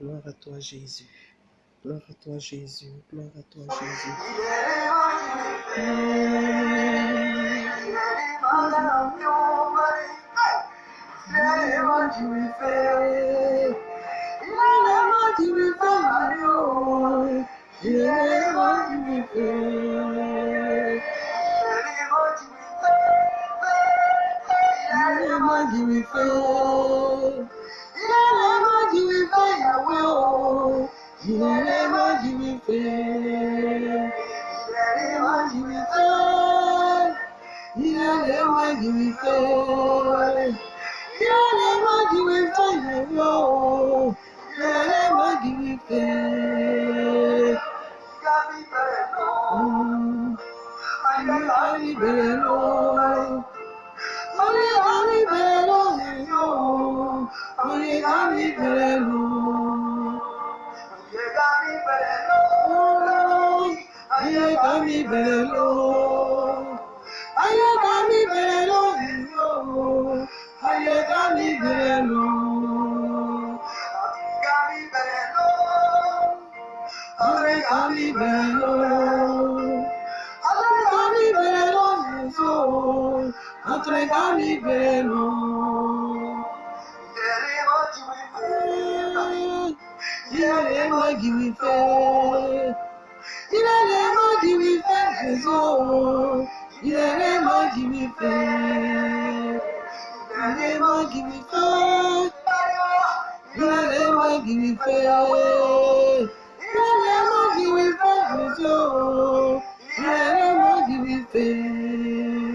gloire à toi Jésus. Gloire à toi Jésus, gloire à toi Jésus. You never give me faith. Never give me faith. You never give me faith. You never give me faith. No. You never give me faith. Oh, I got to be better. Only, only better. Only, only better. bá mi bẹ̀rẹ̀ lọ. ayé bá mi bẹ̀rẹ̀ lọ ìlú ayé bá mi bẹ̀rẹ̀ lọ. Ọ̀rẹ́ bá mi bẹ̀rẹ̀ lọ. Ọ̀rẹ́ bá mi bẹ̀rẹ̀ lọ ìlú ọ̀rẹ́ bá mi bẹ̀rẹ̀ lọ. Yeah, yeah, yeah, give me faith ilere m ojiri ife nguzo ilere m ojiri ife ilere m ojiri ife ilere m ojiri ife ilere m ojiri ife nguzo ilere m ojiri ife ilere.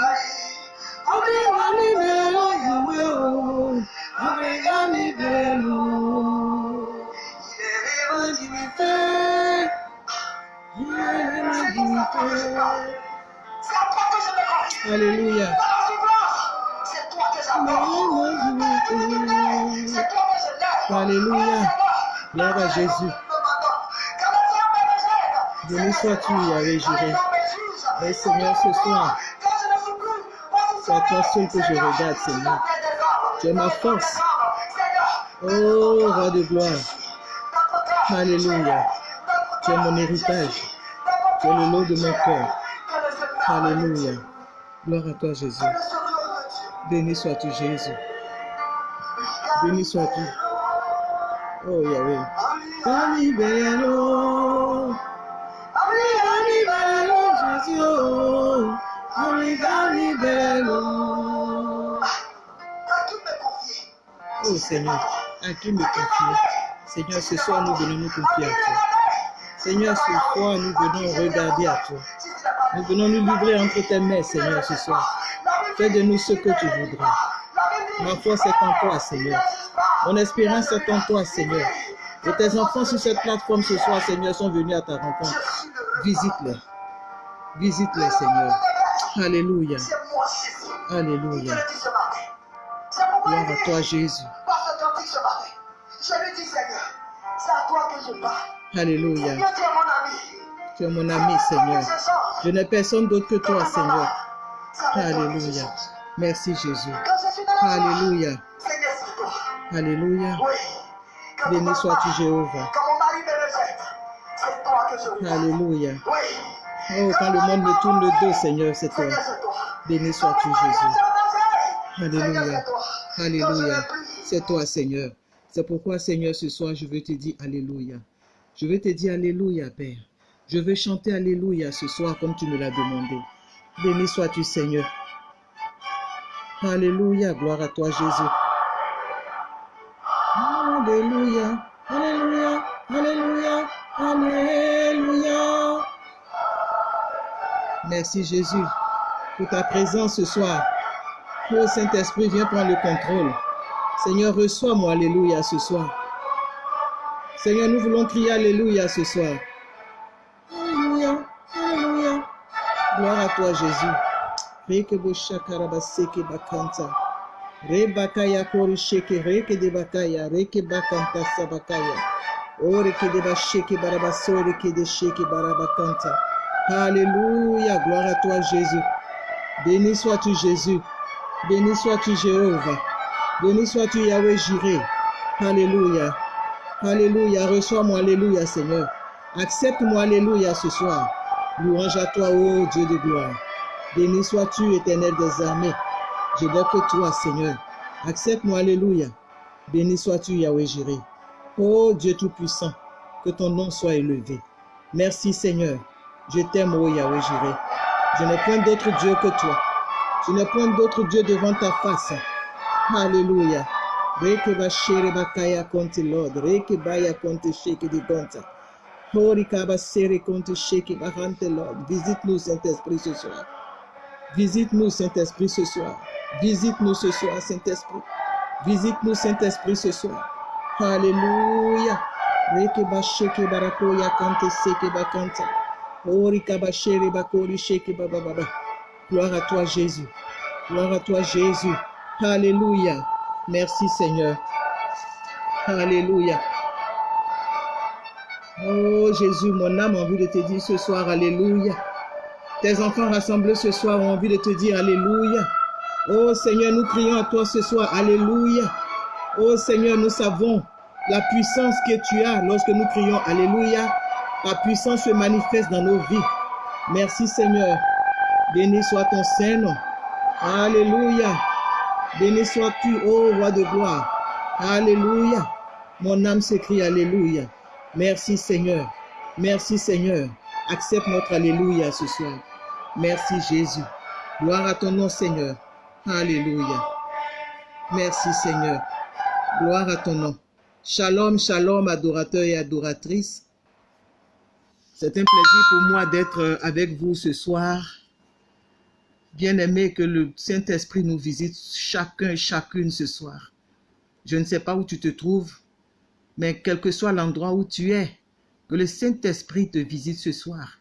Alléluia. Alléluia. Gloire à Jésus. Béni sois-tu, Jireh. Et Seigneur, ce soir, c'est à toi seul que je regarde, Seigneur. Tu es ma force. Oh, roi de gloire. Alléluia. Tu es mon héritage. Es le lot de mon cœur. Alléluia. Gloire à toi, Jésus. Béni sois-tu, Jésus. Béni sois-tu. Oh, Yahweh. Ami bello. Ami, ami bello, Jésus. Ami, ami bello. Oh Seigneur, à qui me confier? Seigneur, ce soir nous venons nous confier à toi. Seigneur, ce soir nous venons regarder à toi. Nous venons nous livrer entre tes mains, Seigneur, ce soir. Fais de nous ce que tu voudras. Ma foi, c'est en toi, Seigneur. Mon espérance est en toi, Seigneur. Et tes enfants sur cette plateforme ce soir, Seigneur, sont venus à ta rencontre. Visite-les. Visite-les, Seigneur. Alléluia. Alléluia. Gloire à toi, Jésus. Je lui dis, Seigneur, c'est à toi que je parle. Alléluia. Tu es mon ami. Seigneur. Je n'ai personne d'autre que toi, Seigneur. Alléluia. Merci, Jésus. Alléluia. Alléluia. Béni sois-tu, Jéhovah. Alléluia. Oh, quand le monde me tourne le dos, Seigneur, c'est toi. Béni sois-tu, Jésus. Alléluia. Alléluia. C'est toi, Seigneur. C'est pourquoi, Seigneur, ce soir, je veux te dire Alléluia. Je veux te dire Alléluia, Père. Je veux chanter Alléluia ce soir comme tu me l'as demandé. Béni sois-tu, Seigneur. Alléluia. Gloire à toi, Jésus. Alléluia. Alléluia. Alléluia. Alléluia. Merci, Jésus, pour ta présence ce soir. Oh Saint-Esprit, viens prendre le contrôle. Seigneur, reçois-moi, Alléluia, ce soir. Seigneur, nous voulons crier Alléluia ce soir. Alléluia, Alléluia. Gloire à toi, Jésus. Reke bo shakaraba seke bakanta. Re bakaya kori sheke reke de bakaya reke bakanta sabakaya. O reke de ba sheke baraba so reke de sheke barabakanta. Alléluia, gloire à toi, Jésus. Béni sois-tu, Jésus. Béni sois-tu, Jéhovah. Béni sois-tu, Yahweh Jireh. Alléluia. Alléluia. Reçois-moi, Alléluia, Seigneur. Accepte-moi, Alléluia, ce soir. Louange à toi, ô Dieu de gloire. Béni sois-tu, éternel des armées. Je que toi, Seigneur. Accepte-moi, Alléluia. Béni sois-tu, Yahweh Jireh. Ô Dieu Tout-Puissant, que ton nom soit élevé. Merci, Seigneur. Je t'aime, ô Yahweh Jireh. Je n'ai point d'autre Dieu que toi. Je n'ai point d'autre Dieu devant ta face. Alléluia. Reke ba shere ba kaya konti Lord. Reke baya konti sheke di gonta. Hori kaba sere konti sheke ba hante Lord. Visite-nous, Saint-Esprit, ce soir. Visite-nous, Saint-Esprit, ce soir. Visite-nous ce soir, Saint-Esprit. Visite-nous, Saint-Esprit, ce soir. Alléluia. Reke ba sheke barako ya kante seke ba kanta. Hori kaba shere ba kori sheke ba ba ba ba. Gloire à toi, Jésus. Gloire à toi, Jésus. Alléluia. Merci, Seigneur. Alléluia. Oh Jésus, mon âme a envie de te dire ce soir, Alléluia. Tes enfants rassemblés ce soir ont envie de te dire Alléluia. Oh Seigneur, nous prions à toi ce soir, Alléluia. Oh Seigneur, nous savons la puissance que tu as lorsque nous crions Alléluia. Ta puissance se manifeste dans nos vies. Merci Seigneur. Béni soit ton Saint-Nom. Alléluia. Béni sois-tu, ô roi de gloire. Alléluia. Mon âme s'écrie Alléluia. Merci Seigneur. Merci Seigneur. Accepte notre Alléluia ce soir. Merci Jésus. Gloire à ton nom Seigneur. Alléluia. Merci Seigneur. Gloire à ton nom. Shalom, shalom, adorateurs et adoratrices. C'est un plaisir pour moi d'être avec vous ce soir. Bien-aimé, que le Saint-Esprit nous visite chacun et chacune ce soir. Je ne sais pas où tu te trouves, mais quel que soit l'endroit où tu es, que le Saint-Esprit te visite ce soir.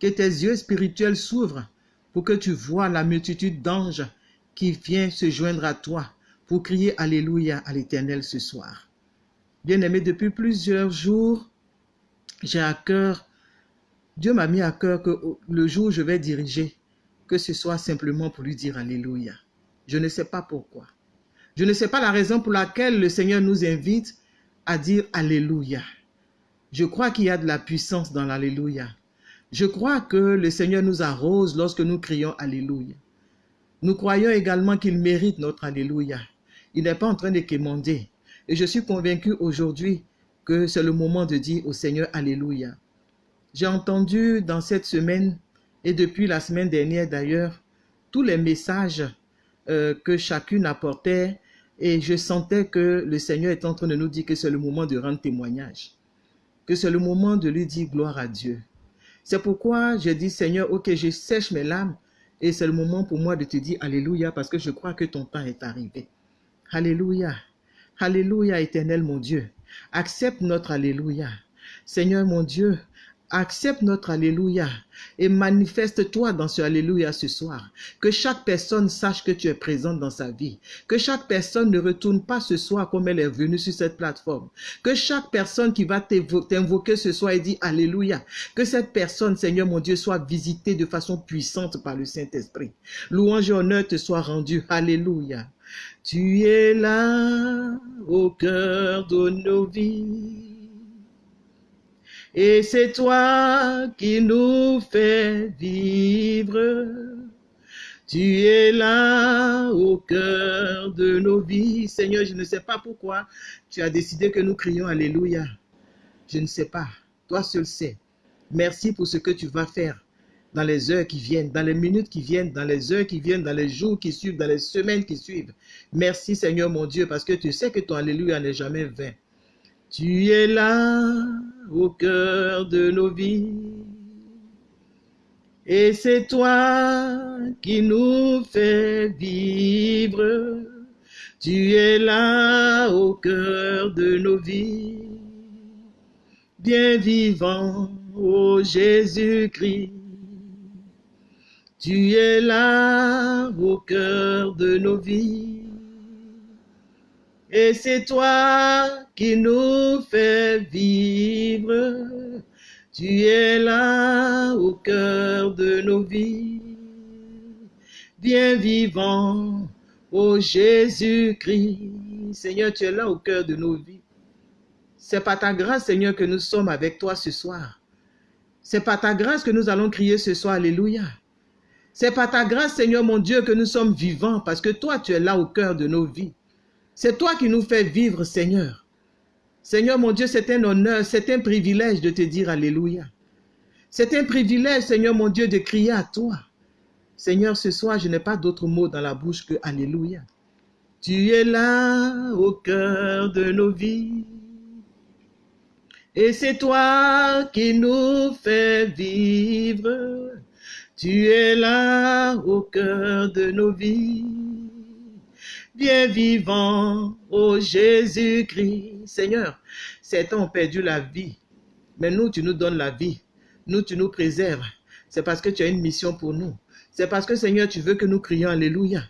Que tes yeux spirituels s'ouvrent pour que tu vois la multitude d'anges qui vient se joindre à toi pour crier Alléluia à l'Éternel ce soir. Bien-aimé, depuis plusieurs jours, j'ai à cœur, Dieu m'a mis à cœur que le jour où je vais diriger, que ce soit simplement pour lui dire Alléluia. Je ne sais pas pourquoi. Je ne sais pas la raison pour laquelle le Seigneur nous invite à dire Alléluia. Je crois qu'il y a de la puissance dans l'Alléluia. Je crois que le Seigneur nous arrose lorsque nous crions Alléluia. Nous croyons également qu'il mérite notre Alléluia. Il n'est pas en train de quémander. Et je suis convaincu aujourd'hui que c'est le moment de dire au Seigneur Alléluia. J'ai entendu dans cette semaine et depuis la semaine dernière d'ailleurs, tous les messages euh, que chacune apportait et je sentais que le Seigneur est en train de nous dire que c'est le moment de rendre témoignage, que c'est le moment de lui dire gloire à Dieu. C'est pourquoi je dis Seigneur, ok, je sèche mes larmes et c'est le moment pour moi de te dire Alléluia parce que je crois que ton temps est arrivé. Alléluia. Alléluia éternel mon Dieu. Accepte notre Alléluia. Seigneur mon Dieu, accepte notre Alléluia et manifeste-toi dans ce Alléluia ce soir. Que chaque personne sache que tu es présente dans sa vie. Que chaque personne ne retourne pas ce soir comme elle est venue sur cette plateforme. Que chaque personne qui va t'invoquer ce soir et dit Alléluia. Que cette personne, Seigneur mon Dieu, soit visitée de façon puissante par le Saint-Esprit. Louange et honneur te soit rendu. Alléluia. Tu es là au cœur de nos vies. Et c'est toi qui nous fais vivre. Tu es là au cœur de nos vies. Seigneur, je ne sais pas pourquoi tu as décidé que nous crions Alléluia. Je ne sais pas. Toi seul sais. Merci pour ce que tu vas faire dans les heures qui viennent, dans les minutes qui viennent, dans les heures qui viennent, dans les jours qui suivent, dans les semaines qui suivent. Merci Seigneur mon Dieu parce que tu sais que ton Alléluia n'est jamais vain. Tu es là au cœur de nos vies. Et c'est toi qui nous fais vivre. Tu es là au cœur de nos vies, bien vivant, ô Jésus-Christ. Tu es là au cœur de nos vies. Et c'est toi qui nous fais vivre. Tu es là au cœur de nos vies. Bien vivant, ô Jésus-Christ. Seigneur, tu es là au cœur de nos vies. C'est par ta grâce, Seigneur, que nous sommes avec toi ce soir. C'est par ta grâce que nous allons crier ce soir, Alléluia. C'est par ta grâce, Seigneur mon Dieu, que nous sommes vivants, parce que toi, tu es là au cœur de nos vies. C'est toi qui nous fais vivre, Seigneur. Seigneur mon Dieu, c'est un honneur, c'est un privilège de te dire Alléluia. C'est un privilège, Seigneur mon Dieu, de crier à toi. Seigneur, ce soir, je n'ai pas d'autre mot dans la bouche que Alléluia. Tu es là au cœur de nos vies. Et c'est toi qui nous fais vivre. Tu es là au cœur de nos vies. Bien vivant, ô Jésus-Christ. Seigneur, certains ont perdu la vie. Mais nous, tu nous donnes la vie. Nous, tu nous préserves. C'est parce que tu as une mission pour nous. C'est parce que, Seigneur, tu veux que nous crions Alléluia.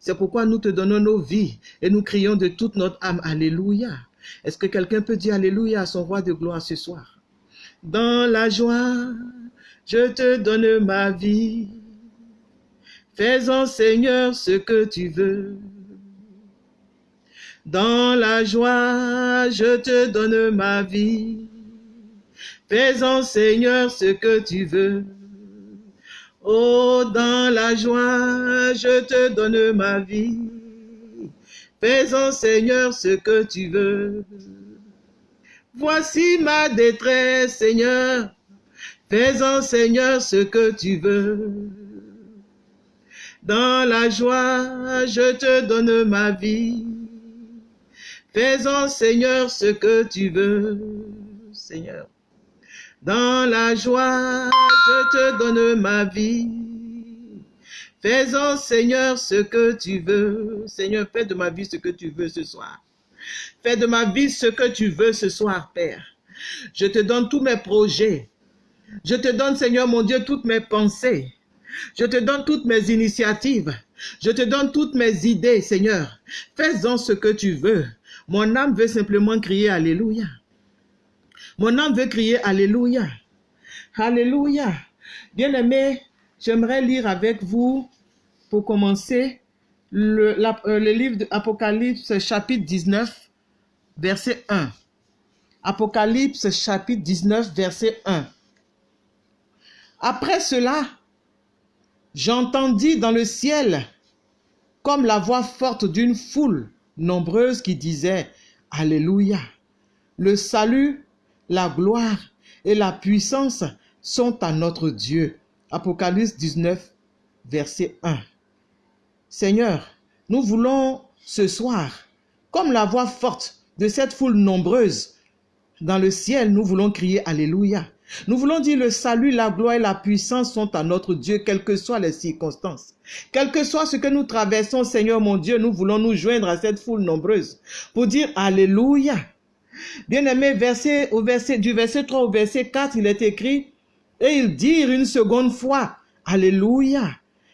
C'est pourquoi nous te donnons nos vies et nous crions de toute notre âme Alléluia. Est-ce que quelqu'un peut dire Alléluia à son roi de gloire ce soir? Dans la joie, je te donne ma vie. Fais-en, Seigneur, ce que tu veux. Dans la joie, je te donne ma vie. Fais-en, Seigneur, ce que tu veux. Oh, dans la joie, je te donne ma vie. Fais-en, Seigneur, ce que tu veux. Voici ma détresse, Seigneur. Fais-en, Seigneur, ce que tu veux. Dans la joie, je te donne ma vie. Fais-en, Seigneur, ce que tu veux, Seigneur. Dans la joie, je te donne ma vie. Fais-en, Seigneur, ce que tu veux. Seigneur, fais de ma vie ce que tu veux ce soir. Fais de ma vie ce que tu veux ce soir, Père. Je te donne tous mes projets. Je te donne, Seigneur mon Dieu, toutes mes pensées. Je te donne toutes mes initiatives. Je te donne toutes mes idées, Seigneur. Fais-en ce que tu veux. Mon âme veut simplement crier Alléluia. Mon âme veut crier Alléluia. Alléluia. Bien-aimé, j'aimerais lire avec vous, pour commencer, le, euh, livre d'Apocalypse chapitre 19, verset 1. Apocalypse chapitre 19, verset 1. Après cela, j'entendis dans le ciel comme la voix forte d'une foule nombreuses qui disaient Alléluia. Le salut, la gloire et la puissance sont à notre Dieu. Apocalypse 19, verset 1. Seigneur, nous voulons ce soir, comme la voix forte de cette foule nombreuse dans le ciel, nous voulons crier Alléluia. Nous voulons dire le salut, la gloire et la puissance sont à notre Dieu, quelles que soient les circonstances. Quel que soit ce que nous traversons, Seigneur mon Dieu, nous voulons nous joindre à cette foule nombreuse pour dire Alléluia. Bien-aimé, verset, verset, du verset 3 au verset 4, il est écrit, et ils dirent une seconde fois, Alléluia.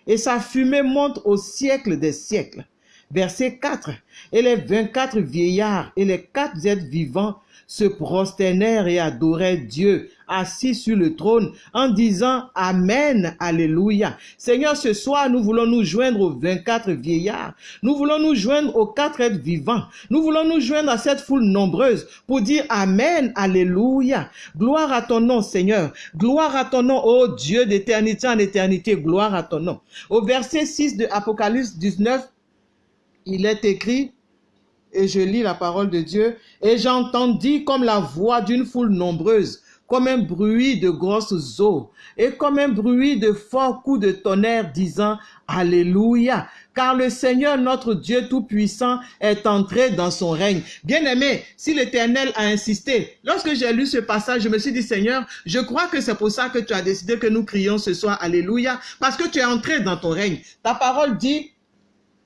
Et sa fumée monte au siècle des siècles. Verset 4. Et les 24 vieillards et les quatre êtres vivants se prosternèrent et adorèrent Dieu assis sur le trône en disant Amen, Alléluia. Seigneur, ce soir, nous voulons nous joindre aux 24 vieillards. Nous voulons nous joindre aux quatre êtres vivants. Nous voulons nous joindre à cette foule nombreuse pour dire Amen, Alléluia. Gloire à ton nom, Seigneur. Gloire à ton nom, ô Dieu d'éternité en éternité. Gloire à ton nom. Au verset 6 de Apocalypse 19, il est écrit, et je lis la parole de Dieu, et j'entendis comme la voix d'une foule nombreuse comme un bruit de grosses eaux et comme un bruit de forts coups de tonnerre disant Alléluia, car le Seigneur notre Dieu Tout-Puissant est entré dans son règne. Bien-aimé, si l'Éternel a insisté, lorsque j'ai lu ce passage, je me suis dit Seigneur, je crois que c'est pour ça que tu as décidé que nous crions ce soir Alléluia, parce que tu es entré dans ton règne. Ta parole dit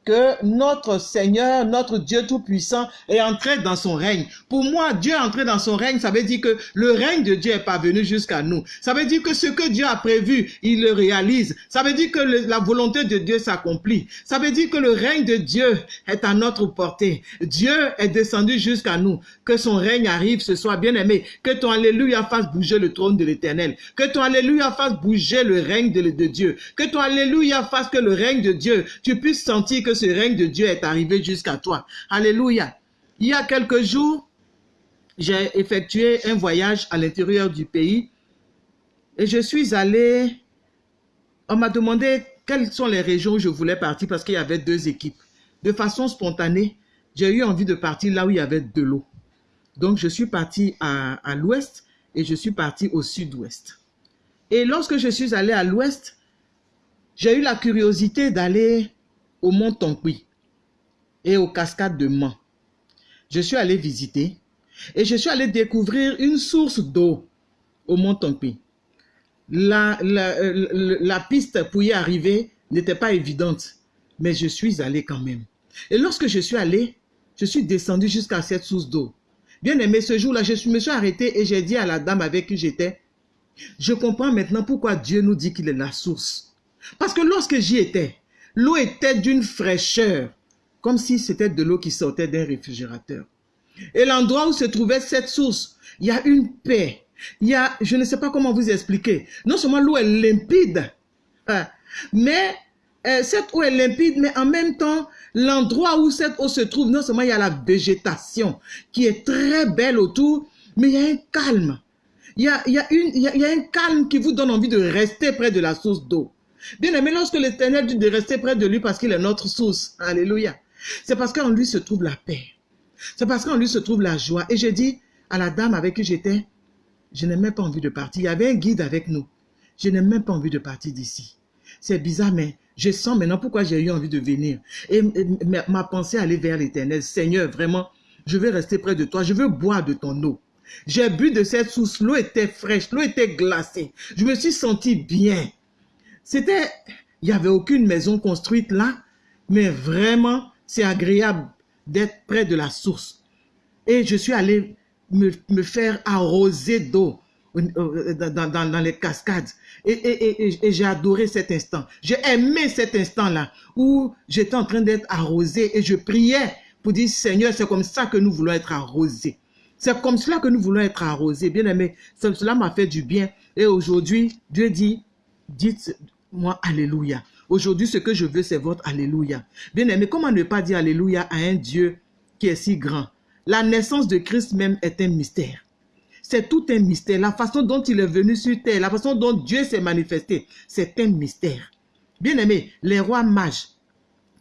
que notre Seigneur, notre Dieu Tout-Puissant est entré dans son règne. Pour moi, Dieu est entré dans son règne, ça veut dire que le règne de Dieu est parvenu jusqu'à nous. Ça veut dire que ce que Dieu a prévu, il le réalise. Ça veut dire que la volonté de Dieu s'accomplit. Ça veut dire que le règne de Dieu est à notre portée. Dieu est descendu jusqu'à nous. Que son règne arrive ce soir, bien aimé. Que ton Alléluia fasse bouger le trône de l'éternel. Que ton Alléluia fasse bouger le règne de Dieu. Que ton Alléluia fasse que le règne de Dieu, tu puisses sentir que ce règne de Dieu est arrivé jusqu'à toi. Alléluia. Il y a quelques jours, j'ai effectué un voyage à l'intérieur du pays et je suis allé, on m'a demandé quelles sont les régions où je voulais partir parce qu'il y avait deux équipes. De façon spontanée, j'ai eu envie de partir là où il y avait de l'eau. Donc je suis parti à, à l'ouest et je suis parti au sud-ouest. Et lorsque je suis allé à l'ouest, j'ai eu la curiosité d'aller au mont Tonkwi et aux cascades de Mans. Je suis allé visiter et je suis allé découvrir une source d'eau au mont Tonkwi. La, la, euh, la piste pour y arriver n'était pas évidente, mais je suis allé quand même. Et lorsque je suis allé, je suis descendu jusqu'à cette source d'eau. Bien aimé, ce jour-là, je me suis arrêté et j'ai dit à la dame avec qui j'étais, je comprends maintenant pourquoi Dieu nous dit qu'il est la source. Parce que lorsque j'y étais, l'eau était d'une fraîcheur, comme si c'était de l'eau qui sortait d'un réfrigérateur. Et l'endroit où se trouvait cette source, il y a une paix. Il y a, je ne sais pas comment vous expliquer. Non seulement l'eau est limpide, hein, mais euh, cette eau est limpide, mais en même temps, l'endroit où cette eau se trouve, non seulement il y a la végétation qui est très belle autour, mais il y a un calme. Il y a, il y a, une, il y a, il y a un calme qui vous donne envie de rester près de la source d'eau. Bien aimé, lorsque l'Éternel dit de rester près de lui parce qu'il est notre source, alléluia, c'est parce qu'en lui se trouve la paix. C'est parce qu'en lui se trouve la joie. Et j'ai dit à la dame avec qui j'étais, je n'ai même pas envie de partir. Il y avait un guide avec nous. Je n'ai même pas envie de partir d'ici. C'est bizarre, mais je sens maintenant pourquoi j'ai eu envie de venir. Et, ma pensée allait vers l'éternel. Seigneur, vraiment, je veux rester près de toi. Je veux boire de ton eau. J'ai bu de cette source. L'eau était fraîche. L'eau était glacée. Je me suis senti bien. C'était, il n'y avait aucune maison construite là, mais vraiment, c'est agréable d'être près de la source. Et je suis allé me, faire arroser d'eau dans, dans, dans, les cascades. Et, et, j'ai adoré cet instant. J'ai aimé cet instant-là où j'étais en train d'être arrosé et je priais pour dire, Seigneur, c'est comme ça que nous voulons être arrosés. C'est comme cela que nous voulons être arrosés. Bien aimé, cela m'a fait du bien. Et aujourd'hui, Dieu dit, dites-moi Alléluia. Aujourd'hui, ce que je veux, c'est votre Alléluia. Bien aimé, comment ne pas dire Alléluia à un Dieu qui est si grand? La naissance de Christ même est un mystère. C'est tout un mystère. La façon dont il est venu sur terre, la façon dont Dieu s'est manifesté, c'est un mystère. Bien aimé, les rois mages,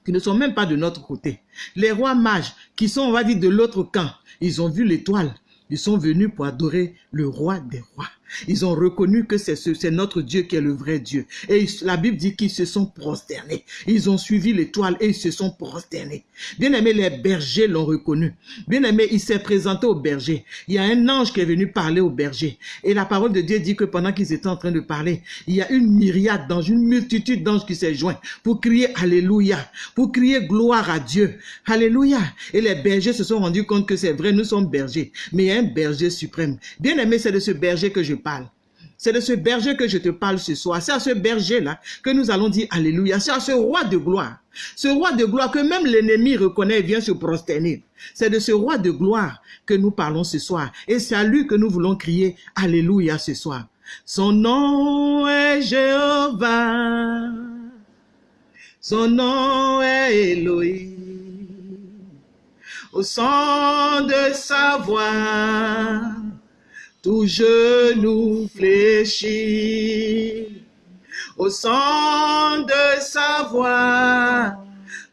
qui ne sont même pas de notre côté, les rois mages qui sont, on va dire, de l'autre camp, ils ont vu l'étoile. Ils sont venus pour adorer le roi des rois. Ils ont reconnu que c'est ce, notre Dieu qui est le vrai Dieu. Et la Bible dit qu'ils se sont prosternés. Ils ont suivi l'étoile et ils se sont prosternés. Bien aimé, les bergers l'ont reconnu. Bien aimé, il s'est présenté aux bergers. Il y a un ange qui est venu parler aux bergers. Et la parole de Dieu dit que pendant qu'ils étaient en train de parler, il y a une myriade d'anges, une multitude d'anges qui s'est joint pour crier Alléluia, pour crier gloire à Dieu. Alléluia. Et les bergers se sont rendus compte que c'est vrai, nous sommes bergers. Mais il y a un berger suprême. Bien aimé, c'est de ce berger que je parle. C'est de ce berger que je te parle ce soir. C'est à ce berger-là que nous allons dire Alléluia. C'est à ce roi de gloire. Ce roi de gloire que même l'ennemi reconnaît et vient se prosterner. C'est de ce roi de gloire que nous parlons ce soir. Et c'est à lui que nous voulons crier Alléluia ce soir. Son nom est Jéhovah. Son nom est Elohim. Au son de sa voix tout genou fléchit. Au son de sa voix,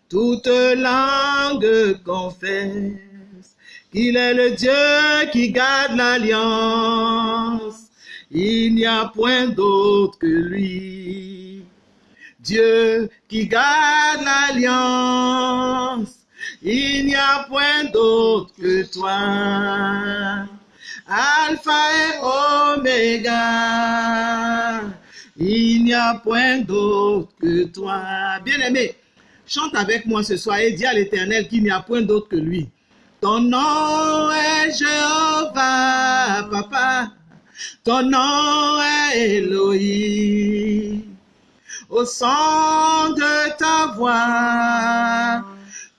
toute langue confesse qu'il est le Dieu qui garde l'alliance. Il n'y a point d'autre que lui. Dieu qui garde l'alliance. Il n'y a point d'autre que toi. Alpha et Oméga, il n'y a point d'autre que toi. Bien-aimé, Chante avec moi ce soir et dis à l'Éternel qu'il n'y a point d'autre que lui. Ton nom est Jéhovah, papa. Ton nom est Elohim. Au son de ta voix,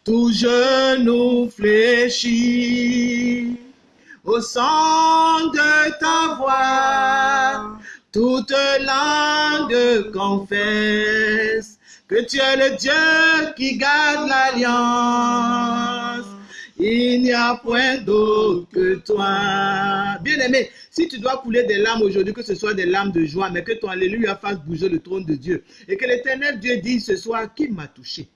tout genou fléchit. Au son de ta voix, toute langue confesse que tu es le Dieu qui garde l'alliance. Il n'y a point d'autre que toi. Bien-aimé, si tu dois couler des larmes aujourd'hui, que ce soit des larmes de joie, mais que ton Alléluia fasse bouger le trône de Dieu. Et que l'éternel Dieu dise ce soir, qui m'a touché?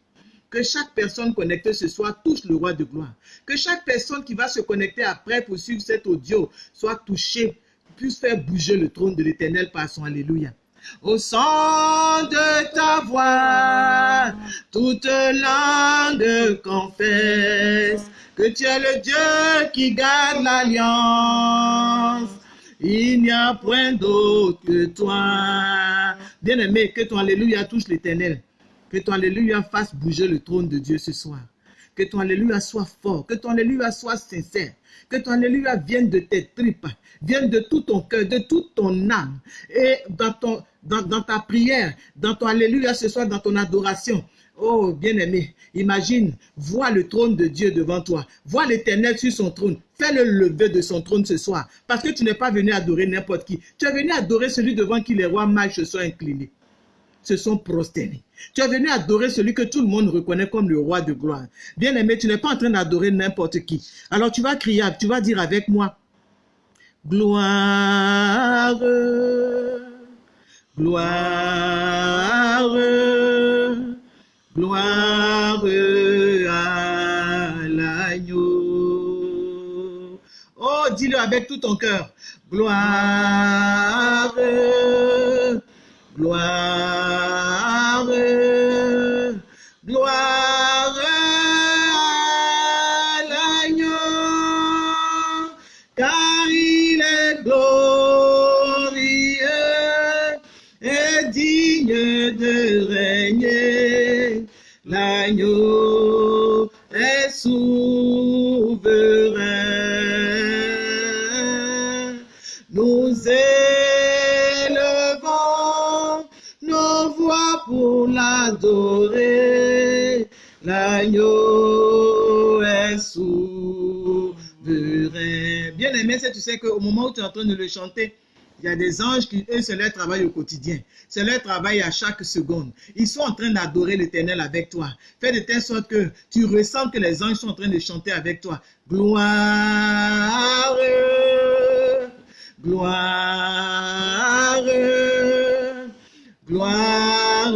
Que chaque personne connectée ce soir touche le roi de gloire. Que chaque personne qui va se connecter après pour suivre cet audio soit touchée, puisse faire bouger le trône de l'éternel par son Alléluia. Au son de ta voix, toute langue confesse que tu es le Dieu qui garde l'alliance. Il n'y a point d'autre que toi. Bien-aimé, que ton Alléluia touche l'éternel. Que ton Alléluia fasse bouger le trône de Dieu ce soir. Que ton Alléluia soit fort. Que ton Alléluia soit sincère. Que ton Alléluia vienne de tes tripes. Vienne de tout ton cœur, de toute ton âme. Et dans, dans, ta prière, dans ton Alléluia ce soir, dans ton adoration. Oh, bien-aimé, imagine, vois le trône de Dieu devant toi. Vois l'éternel sur son trône. Fais-le lever de son trône ce soir. Parce que tu n'es pas venu adorer n'importe qui. Tu es venu adorer celui devant qui les rois mages se sont inclinés se sont prosternés. Tu es venu adorer celui que tout le monde reconnaît comme le roi de gloire. Bien aimé, tu n'es pas en train d'adorer n'importe qui. Alors tu vas crier, tu vas dire avec moi, gloire, gloire, gloire à l'agneau. Oh, dis-le avec tout ton cœur. Gloire, gloire, gloire à l'agneau, car il est glorieux et digne de régner. L'agneau est souverain. Aimé, c'est tu sais qu'au moment où tu es en train de le chanter, il y a des anges qui, eux, c'est leur travail au quotidien. C'est leur travail à chaque seconde. Ils sont en train d'adorer l'éternel avec toi. Fais de telle sorte que tu ressens que les anges sont en train de chanter avec toi. Gloire, gloire, gloire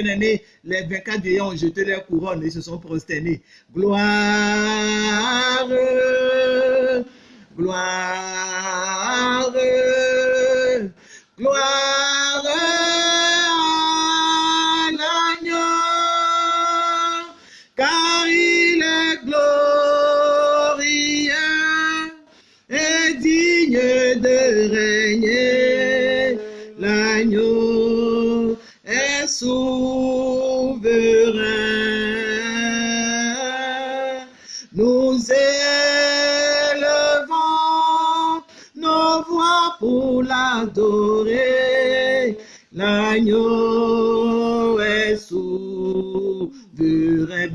Bien-aimé, les 24 vieillards ont jeté leur couronne et se sont prosternés. Gloire, gloire, gloire à l'agneau, car il est glorieux et digne de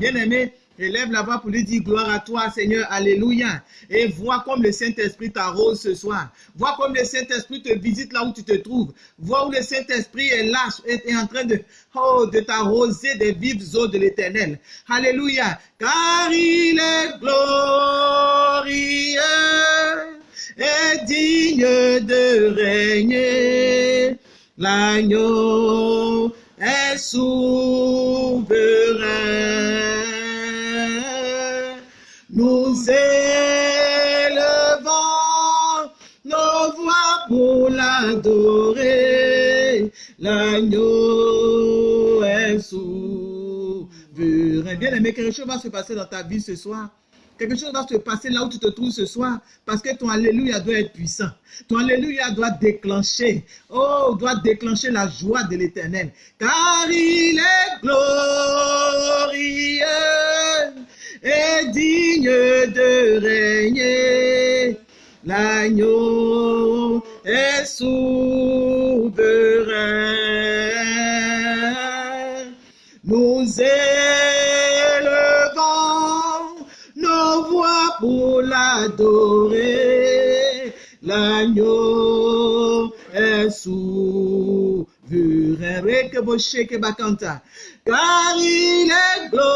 Bien-aimé, élève la voix pour lui dire gloire à toi, Seigneur. Alléluia. Et vois comme le Saint-Esprit t'arrose ce soir. Vois comme le Saint-Esprit te visite là où tu te trouves. Vois où le Saint-Esprit est là, est, est en train de, oh, de t'arroser des vives eaux de l'éternel. Alléluia. Car il est glorieux et digne de régner. L'agneau est souverain. Nous élevons nos voix pour l'adorer. L'agneau est souverain. Bien aimé, quelque chose va se passer dans ta vie ce soir? Quelque chose va se passer là où tu te trouves ce soir parce que ton Alléluia doit être puissant. Ton Alléluia doit déclencher, oh, doit déclencher la joie de l'éternel. Car il est glorieux et digne de régner. L'agneau est souverain. Nous élevons l'adorer. L'agneau est souverain. Car il est glorieux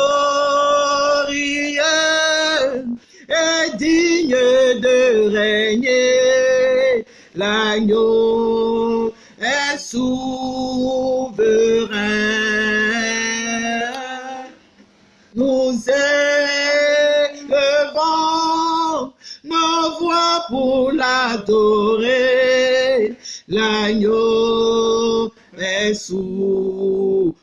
et digne de régner. L'agneau est souverain. Nous pour l'adorer. L'agneau est souverain.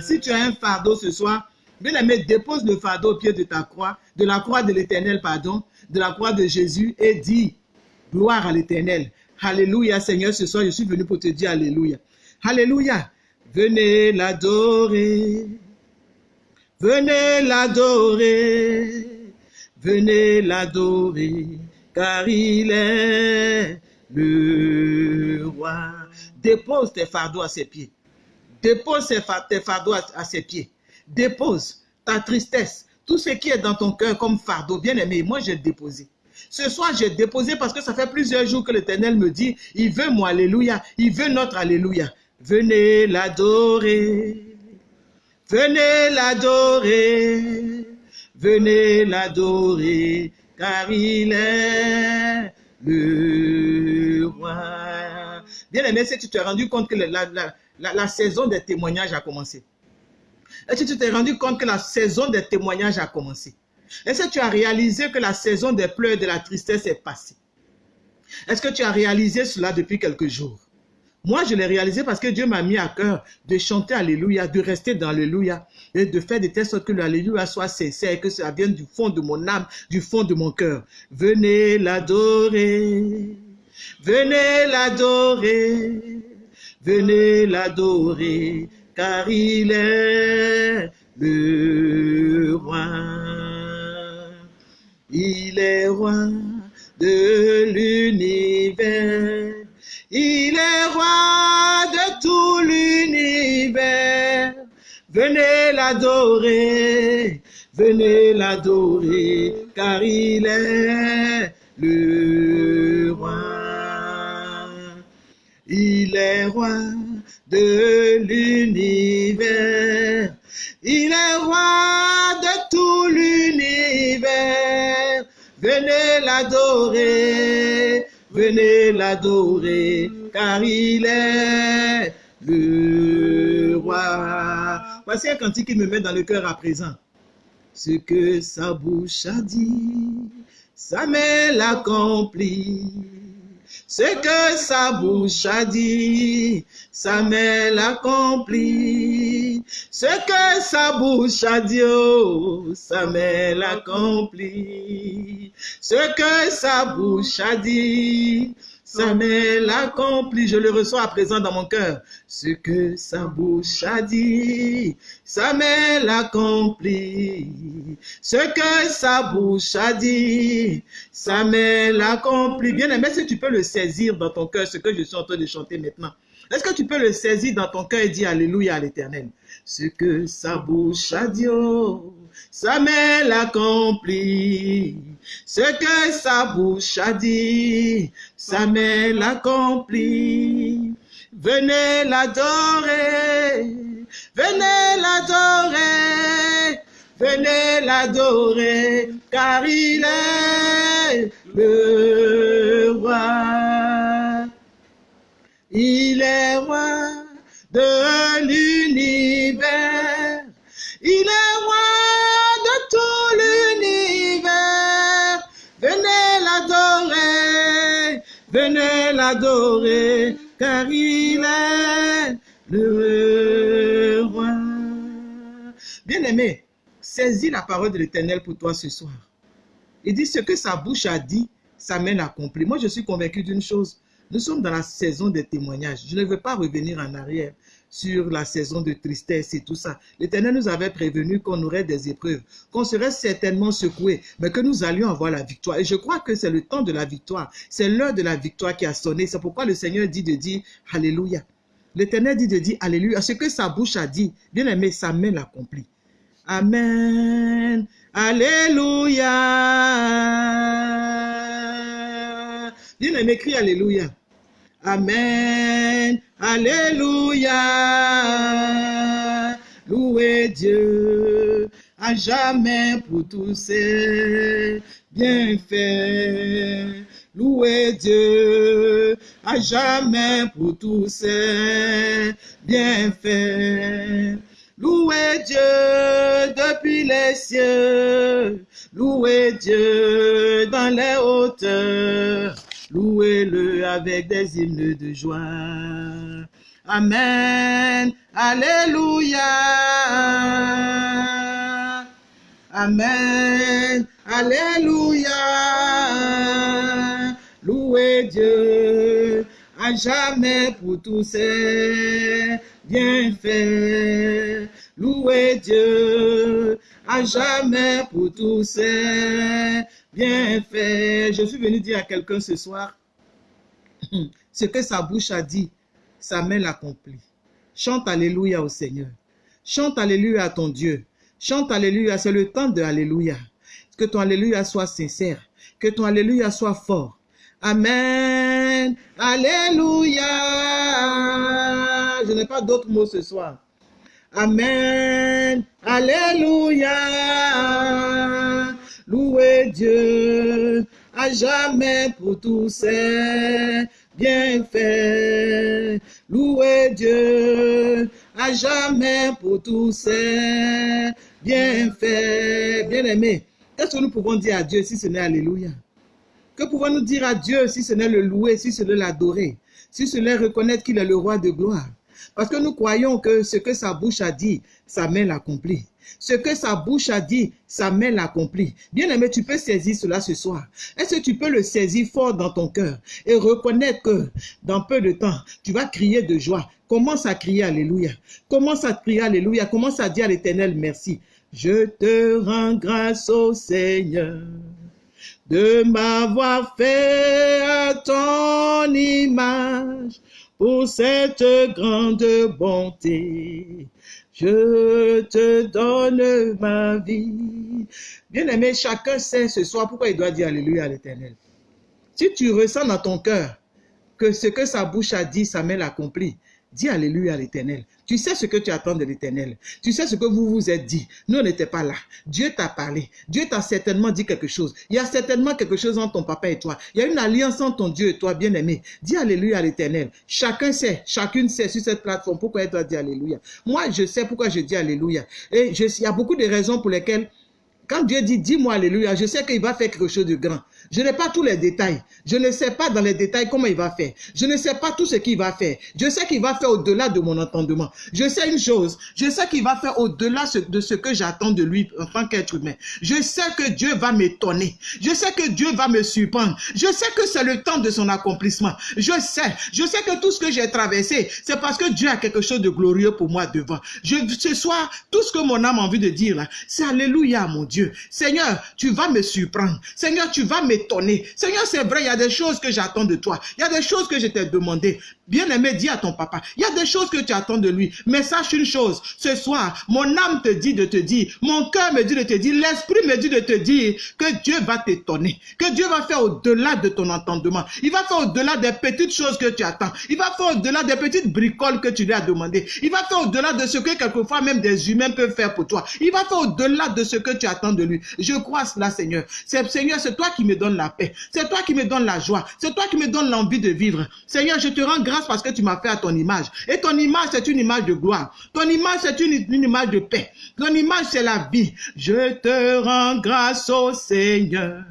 Si tu as un fardeau ce soir, bien aimé, dépose le fardeau au pied de ta croix, de la croix de l'éternel, pardon, de la croix de Jésus et dis gloire à l'éternel. Alléluia, Seigneur, ce soir, je suis venu pour te dire Alléluia. Alléluia. Venez l'adorer. Venez l'adorer. Venez l'adorer. Car il est le roi. Dépose tes fardeaux à ses pieds. Dépose tes fardeaux à ses pieds. Dépose ta tristesse, tout ce qui est dans ton cœur comme fardeau. Bien aimé, moi j'ai déposé. Ce soir, j'ai déposé parce que ça fait plusieurs jours que l'Éternel me dit, il veut mon Alléluia, il veut notre Alléluia. Venez l'adorer, venez l'adorer, venez l'adorer, car il est le roi. Bien aimé, si tu t'es rendu compte que la, la, la, la saison des témoignages a commencé. Est-ce que tu t'es rendu compte que la saison des témoignages a commencé? Est-ce que tu as réalisé que la saison des pleurs et de la tristesse est passée? Est-ce que tu as réalisé cela depuis quelques jours? Moi, je l'ai réalisé parce que Dieu m'a mis à cœur de chanter Alléluia, de rester dans Alléluia et de faire de telle sorte que l'Alléluia soit sincère, que ça vienne du fond de mon âme, du fond de mon cœur. Venez l'adorer, venez l'adorer, venez l'adorer, car il est le roi. Il est roi de l'univers. Il est roi de tout l'univers. Venez l'adorer, venez l'adorer, car il est le roi. Il est roi de l'univers. Il est roi de tout l'univers. Venez l'adorer, venez l'adorer, car il est le roi. Voici un cantique qui me met dans le cœur à présent. Ce que sa bouche a dit, sa main l'accomplit. Ce que sa bouche a dit, sa main l'accomplit. Ce que sa bouche a dit, oh, sa main. Ce que sa bouche a dit, sa main l'accomplit. Je le reçois à présent dans mon cœur. Ce que sa bouche a dit, sa main l'accomplit. Ce que sa bouche a dit, sa main l'accomplit. Bien aimé, si tu peux le saisir dans ton cœur, ce que je suis en train de chanter maintenant. Est-ce que tu peux le saisir dans ton cœur et dire Alléluia à l'éternel? Ce que sa bouche a dit, oh, sa main l'accomplit. Ce que sa bouche a dit, sa main l'accomplit. Venez l'adorer, venez l'adorer, venez l'adorer, car il est le roi. Il est roi de l'adorer, car il est le roi. Bien aimé, Saisis la parole de l'Éternel pour toi ce soir. Il dit ce que sa bouche a dit, sa main l'accomplit. Moi, je suis convaincu d'une chose. Nous sommes dans la saison des témoignages. Je ne veux pas revenir en arrière sur la saison de tristesse et tout ça. L'Éternel nous avait prévenu qu'on aurait des épreuves, qu'on serait certainement secoué, mais que nous allions avoir la victoire. Et je crois que c'est le temps de la victoire. C'est l'heure de la victoire qui a sonné. C'est pourquoi le Seigneur dit de dire Alléluia. L'Éternel dit de dire Alléluia. Ce que sa bouche a dit, bien aimé, sa main l'accomplit. Amen. Alléluia. Bien aimé, crie Alléluia. Amen. Alléluia. Louez Dieu à jamais pour tous ses bienfaits. Louez Dieu à jamais pour tous ses bienfaits. Louez Dieu depuis les cieux. Louez Dieu dans les hauteurs. Louez-le avec des hymnes de joie. Amen. Alléluia. Amen. Alléluia. Louez Dieu à jamais pour tous ses bienfaits. Louez Dieu jamais pour tous ses bienfaits. Je suis venu dire à quelqu'un ce soir, ce que sa bouche a dit, sa main l'accomplit. Chante Alléluia au Seigneur. Chante Alléluia à ton Dieu. Chante Alléluia, c'est le temps de Alléluia. Que ton Alléluia soit sincère. Que ton Alléluia soit fort. Amen. Alléluia. Je n'ai pas d'autres mots ce soir. Amen. Alléluia. Louez Dieu à jamais pour tous ses bienfaits. Louez Dieu à jamais pour tous ses bienfaits. Bien-aimés, qu'est-ce que nous pouvons dire à Dieu si ce n'est Alléluia? Que pouvons-nous dire à Dieu si ce n'est le louer, si ce n'est l'adorer, si ce n'est reconnaître qu'il est le roi de gloire? Parce que nous croyons que ce que sa bouche a dit, sa main l'accomplit. Ce que sa bouche a dit, sa main l'accomplit. Bien-aimé, tu peux saisir cela ce soir. Est-ce que tu peux le saisir fort dans ton cœur et reconnaître que dans peu de temps, tu vas crier de joie? Commence à crier Alléluia. Commence à crier Alléluia. Commence à dire à l'Éternel merci. Je te rends grâce au Seigneur de m'avoir fait à ton image pour cette grande bonté. Je te donne ma vie. Bien-aimé, chacun sait ce soir pourquoi il doit dire Alléluia à l'Éternel. Si tu ressens dans ton cœur que ce que sa bouche a dit, sa main l'accomplit, dis Alléluia à l'Éternel. Tu sais ce que tu attends de l'Éternel. Tu sais ce que vous vous êtes dit. Nous, on n'était pas là. Dieu t'a parlé. Dieu t'a certainement dit quelque chose. Il y a certainement quelque chose entre ton papa et toi. Il y a une alliance entre ton Dieu et toi, bien-aimé. Dis Alléluia à l'Éternel. Chacun sait, chacune sait sur cette plateforme pourquoi elle doit dire Alléluia. Moi, je sais pourquoi je dis Alléluia. Et il y a beaucoup de raisons pour lesquelles, quand Dieu dit, dis-moi Alléluia, je sais qu'il va faire quelque chose de grand. Je n'ai pas tous les détails. Je ne sais pas dans les détails comment il va faire. Je ne sais pas tout ce qu'il va faire. Je sais qu'il va faire au-delà de mon entendement. Je sais une chose. Je sais qu'il va faire au-delà de ce que j'attends de lui en tant qu'être humain. Je sais que Dieu va m'étonner. Je sais que Dieu va me surprendre. Je sais que c'est le temps de son accomplissement. Je sais. Je sais que tout ce que j'ai traversé, c'est parce que Dieu a quelque chose de glorieux pour moi devant. Ce soir, tout ce que mon âme a envie de dire là, c'est Alléluia, mon Dieu. Seigneur, tu vas me surprendre. Seigneur, tu vas m'étonner étonné. Seigneur, c'est vrai, il y a des choses que j'attends de toi. Il y a des choses que je t'ai demandé. Bien-aimé, dis à ton papa, il y a des choses que tu attends de lui. Mais sache une chose, ce soir, mon âme te dit de te dire, mon cœur me dit de te dire, l'esprit me dit de te dire que Dieu va t'étonner, que Dieu va faire au-delà de ton entendement. Il va faire au-delà des petites choses que tu attends. Il va faire au-delà des petites bricoles que tu lui as demandé. Il va faire au-delà de ce que quelquefois même des humains peuvent faire pour toi. Il va faire au-delà de ce que tu attends de lui. Je crois cela, Seigneur. Seigneur, c'est toi qui me donnes la paix. C'est toi qui me donnes la joie. C'est toi qui me donnes l'envie de vivre. Seigneur, je te rends grâce parce que tu m'as fait à ton image. Et ton image, c'est une image de gloire. Ton image, c'est une, une image de paix. Ton image, c'est la vie. Je te rends grâce au Seigneur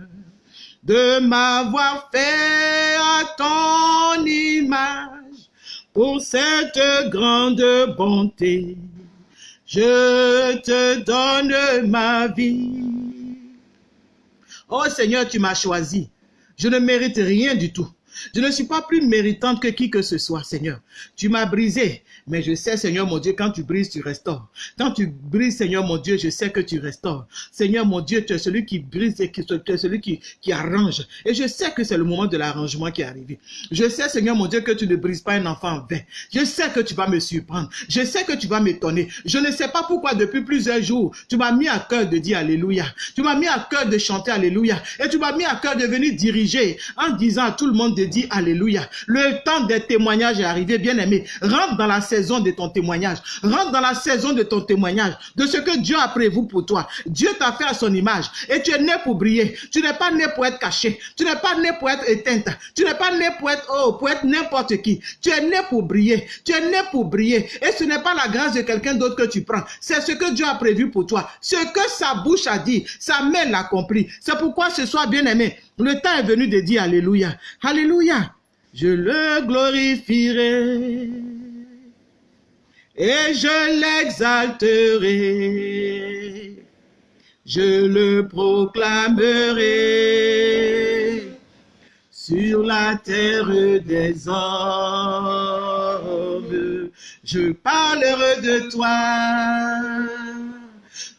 de m'avoir fait à ton image pour cette grande bonté. Je te donne ma vie. Oh Seigneur, tu m'as choisi. Je ne mérite rien du tout. Je ne suis pas plus méritante que qui que ce soit, Seigneur. Tu m'as brisé, mais je sais, Seigneur mon Dieu, quand tu brises, tu restaures. Quand tu brises, Seigneur mon Dieu, je sais que tu restaures. Seigneur mon Dieu, tu es celui qui brise et qui, tu es celui qui, qui arrange. Et je sais que c'est le moment de l'arrangement qui est arrivé. Je sais, Seigneur mon Dieu, que tu ne brises pas un enfant en vain. Je sais que tu vas me surprendre. Je sais que tu vas m'étonner. Je ne sais pas pourquoi depuis plusieurs jours, tu m'as mis à cœur de dire Alléluia. Tu m'as mis à cœur de chanter Alléluia. Et tu m'as mis à cœur de venir diriger en disant à tout le monde de dire Alléluia. Le temps des témoignages est arrivé, bien aimé. Rentre dans la saison de ton témoignage. Rentre dans la saison de ton témoignage, de ce que Dieu a prévu pour toi. Dieu t'a fait à son image et tu es né pour briller. Tu n'es pas né pour être caché. Tu n'es pas né pour être éteinte. Tu n'es pas né pour être, oh, pour être n'importe qui. Tu es né pour briller. Tu es né pour briller. Et ce n'est pas la grâce de quelqu'un d'autre que tu prends. C'est ce que Dieu a prévu pour toi. Ce que sa bouche a dit, sa main l'accomplit. C'est pourquoi ce soir, bien aimé, le temps est venu de dire Alléluia. Alléluia. Je le glorifierai et je l'exalterai. Je le proclamerai sur la terre des hommes. Je parlerai de toi.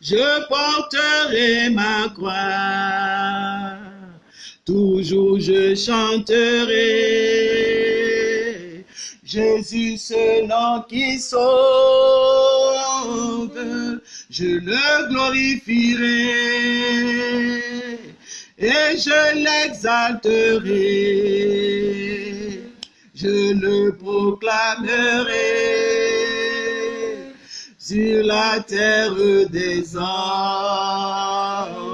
Je porterai ma croix. Toujours je chanterai Jésus, ce nom qui sauve. Je le glorifierai et je l'exalterai. Je le proclamerai sur la terre des hommes.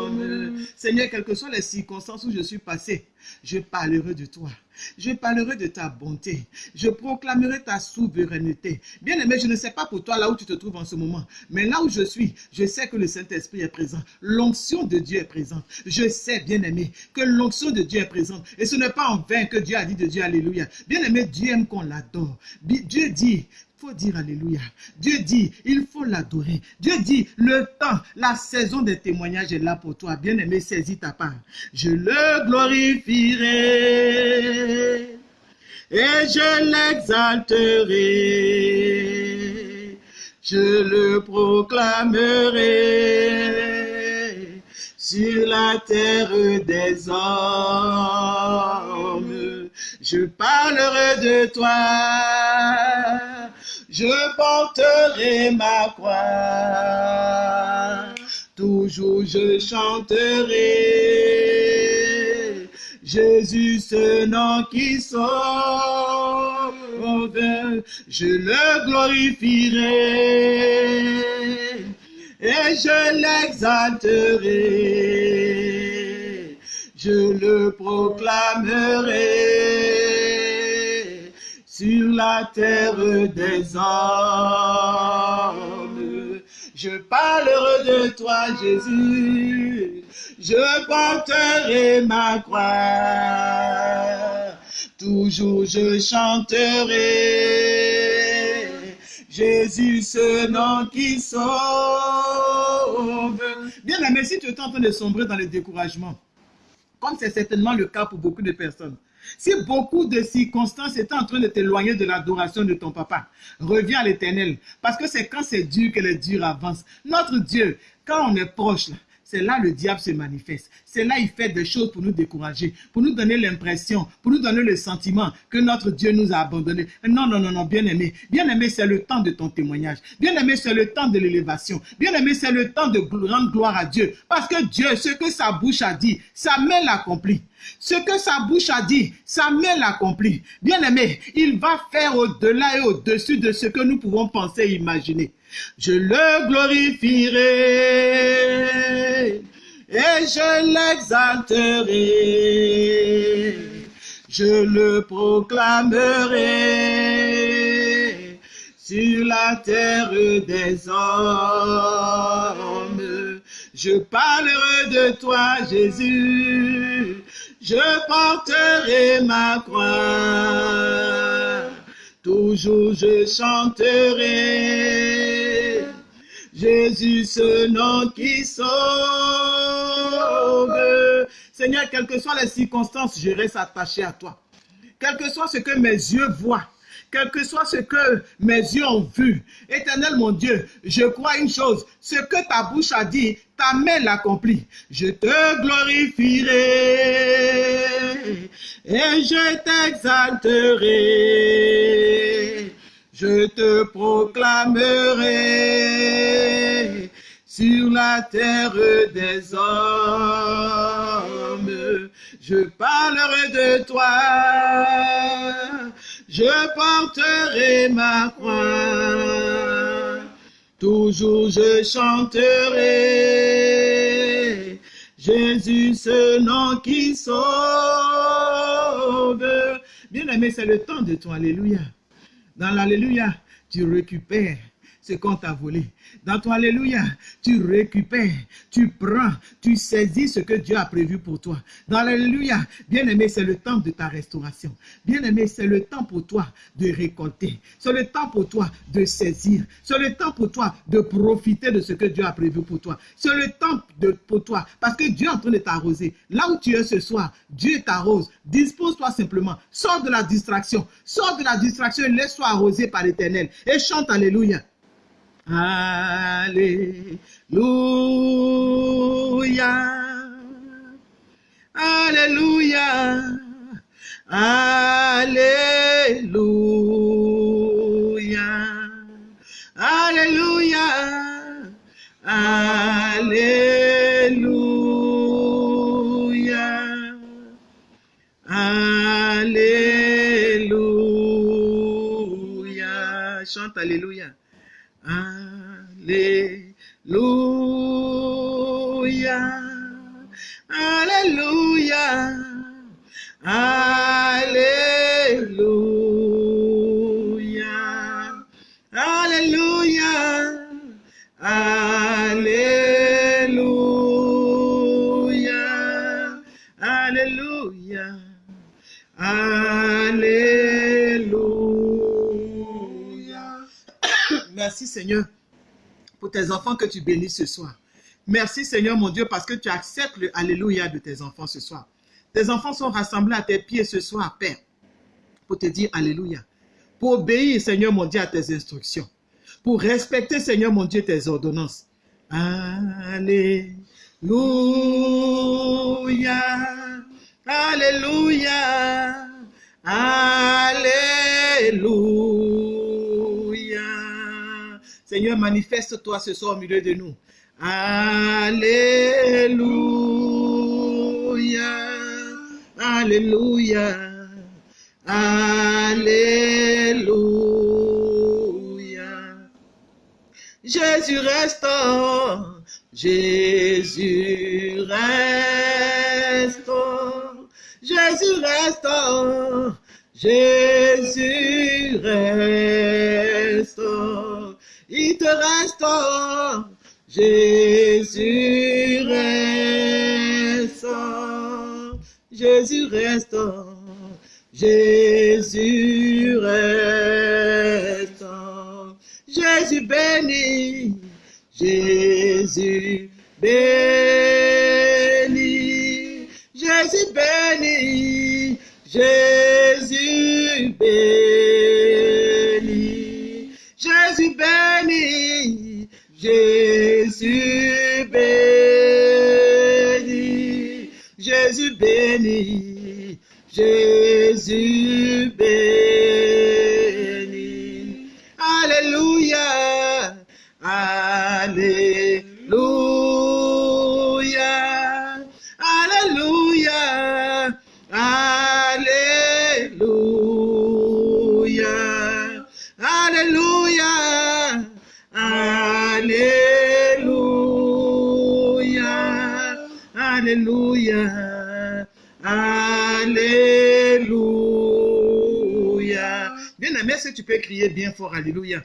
Seigneur, quelles que soient les circonstances où je suis passé, je parlerai de toi. Je parlerai de ta bonté. Je proclamerai ta souveraineté. Bien aimé, je ne sais pas pour toi là où tu te trouves en ce moment, mais là où je suis, je sais que le Saint-Esprit est présent. L'onction de Dieu est présente. Je sais, bien aimé, que l'onction de Dieu est présente. Et ce n'est pas en vain que Dieu a dit de Dieu Alléluia. Bien aimé, Dieu aime qu'on l'adore. Dieu dit, faut dire Alléluia. Dieu dit, il faut l'adorer. Dieu dit, le temps, la saison des témoignages est là pour toi. Bien-aimé, saisis ta part. Je le glorifierai et je l'exalterai. Je le proclamerai sur la terre des hommes. Je parlerai de toi je porterai ma croix. Toujours je chanterai Jésus, ce nom qui sauve. Je le glorifierai et je l'exalterai. Je le proclamerai sur la terre des hommes. Je parlerai de toi, Jésus. Je porterai ma croix. Toujours je chanterai. Jésus, ce nom qui sauve. Bien aimé, si tu es en train de sombrer dans le découragement, comme c'est certainement le cas pour beaucoup de personnes, si beaucoup de circonstances étaient en train de t'éloigner de l'adoration de ton papa, reviens à l'éternel. Parce que c'est quand c'est dur que les durs avancent. Notre Dieu, quand on est proche, c'est là le diable se manifeste. C'est là il fait des choses pour nous décourager, pour nous donner l'impression, pour nous donner le sentiment que notre Dieu nous a abandonnés. Non, non, non, non, bien aimé. Bien aimé, c'est le temps de ton témoignage. Bien aimé, c'est le temps de l'élévation. Bien aimé, c'est le temps de rendre gloire à Dieu. Parce que Dieu, ce que sa bouche a dit, sa main l'accomplit. Ce que sa bouche a dit, sa main l'accomplit. Bien aimé, il va faire au-delà et au-dessus de ce que nous pouvons penser et imaginer. Je le glorifierai et je l'exalterai. Je le proclamerai sur la terre des hommes. Je parlerai de toi, Jésus. Je porterai ma croix. Toujours je chanterai Jésus, ce nom qui sauve. Seigneur, quelles que soient les circonstances, je reste attaché à toi. Quel que soit ce que mes yeux voient, quel que soit ce que mes yeux ont vu. Éternel mon Dieu, je crois une chose, ce que ta bouche a dit, ta main l'accomplit. Je te glorifierai et je t'exalterai. Je te proclamerai sur la terre des hommes. Je parlerai de toi, je porterai ma croix. Toujours je chanterai Jésus, ce nom qui sauve. Bien-aimé, c'est le temps de ton Alléluia. Dans l'Alléluia, tu récupères ce qu'on t'a volé. Dans ton Alléluia, tu récupères, tu prends, tu saisis ce que Dieu a prévu pour toi. Dans l'Alléluia, bien-aimé, c'est le temps de ta restauration. Bien-aimé, c'est le temps pour toi de récolter. C'est le temps pour toi de saisir. C'est le temps pour toi de profiter de ce que Dieu a prévu pour toi. C'est le temps de, pour toi, parce que Dieu est en train de t'arroser. Là où tu es ce soir, Dieu t'arrose. Dispose-toi simplement. Sors de la distraction. Sors de la distraction et laisse-toi arroser par l'Éternel. Et chante Alléluia. Alléluia. Alléluia. Alléluia. Alléluia. Alléluia. Alléluia. Chante Alléluia. Alléluia. Alléluia. Alléluia. Alléluia. Alléluia. Alléluia. Alléluia. Merci Seigneur pour tes enfants que tu bénis ce soir. Merci Seigneur mon Dieu parce que tu acceptes le Alléluia de tes enfants ce soir. Tes enfants sont rassemblés à tes pieds ce soir, Père, pour te dire Alléluia. Pour obéir, Seigneur mon Dieu, à tes instructions. Pour respecter, Seigneur mon Dieu, tes ordonnances. Alléluia. Alléluia. Alléluia. Manifeste-toi ce soir au milieu de nous. Alléluia. Alléluia. Alléluia. Jésus restaure. Jésus restaure. Jésus restaure. Jésus restaure. Restaure. Jésus restaure. Jésus restaure. Jésus restaure. Jésus bénit. Jésus bénit. Jésus bénit. Jésus bénit. béni, Jésus béni. Que tu peux crier bien fort Alléluia?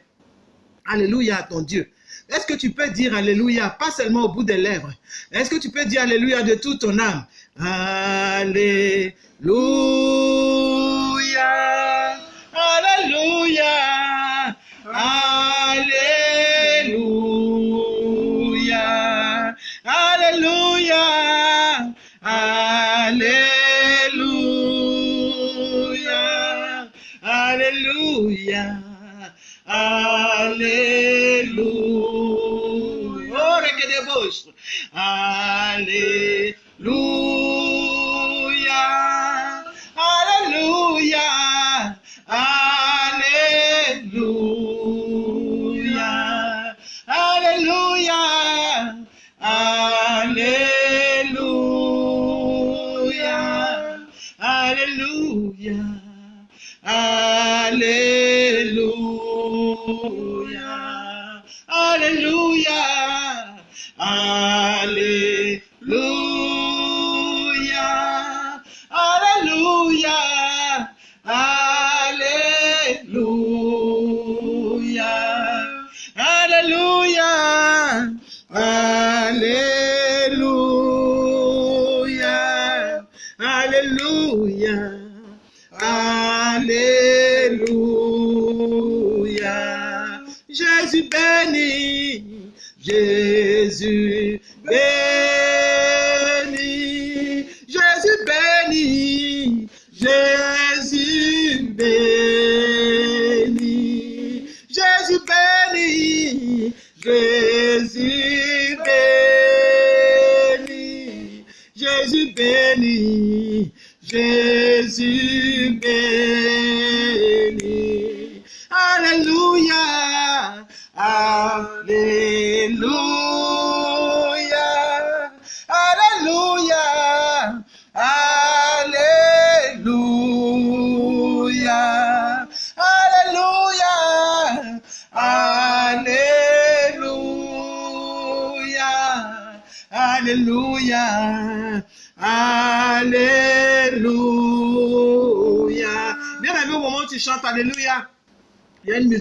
Alléluia à ton Dieu. Est-ce que tu peux dire Alléluia, pas seulement au bout des lèvres? Est-ce que tu peux dire Alléluia de toute ton âme? Alléluia. Alléluia. Alléluia. Hallelujah.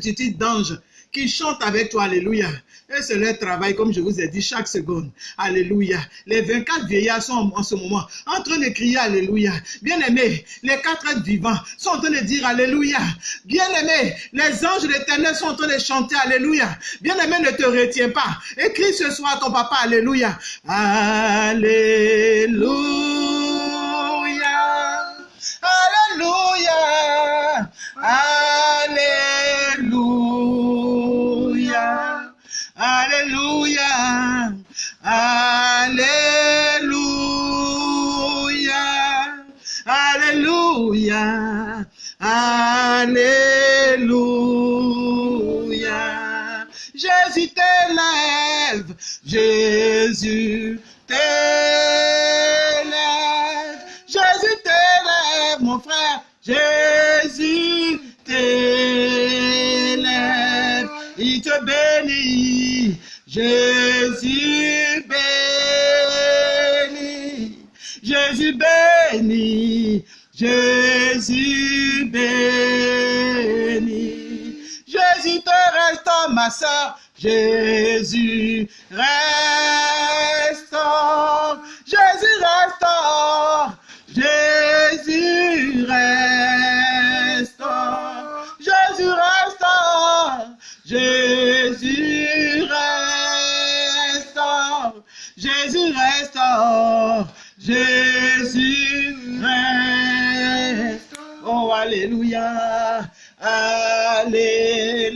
Multitude d'anges qui chantent avec toi, Alléluia. Et c'est leur travail, comme je vous ai dit, chaque seconde. Alléluia. Les 24 vieillards sont en ce moment en train de crier Alléluia. Bien-aimés, les quatre êtres vivants sont en train de dire Alléluia. Bien-aimés, les anges de l'éternel sont en train de chanter Alléluia. Bien-aimé, ne te retiens pas. Écris ce soir à ton papa Alléluia. Alléluia. Alléluia. Alléluia. Alléluia. Alléluia. Alléluia. Jésus t'élève. Jésus t'élève. Jésus t'élève, mon frère. Jésus t'élève. Il te bénit. Jésus Jésus béni, Jésus béni. Jésus te reste ma sœur, Jésus reste, Jésus reste, Jésus reste, Jésus reste, Jésus reste, Jésus reste. Jésus restaure. Oh, Alléluia. Alléluia.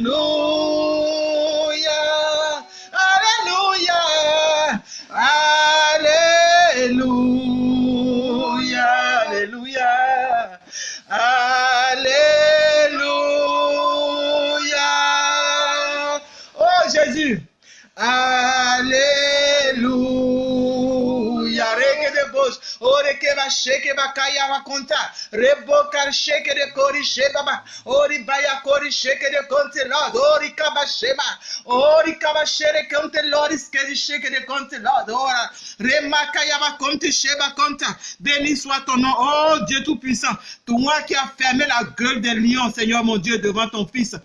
Oreke ba sheke ba kaya wa konta. Rebo sheke de kori sheba. Ori baya kori sheke de konte Lord. Ori kaba sheba. Ori kaba shere konte Lord. Iskedi sheke de konte Lord. Ora. Rema kaya wa konte sheba konta. Béni soit ton nom. Oh Dieu Tout-Puissant. Toi qui as fermé la gueule des lions, Seigneur mon Dieu, devant ton Fils.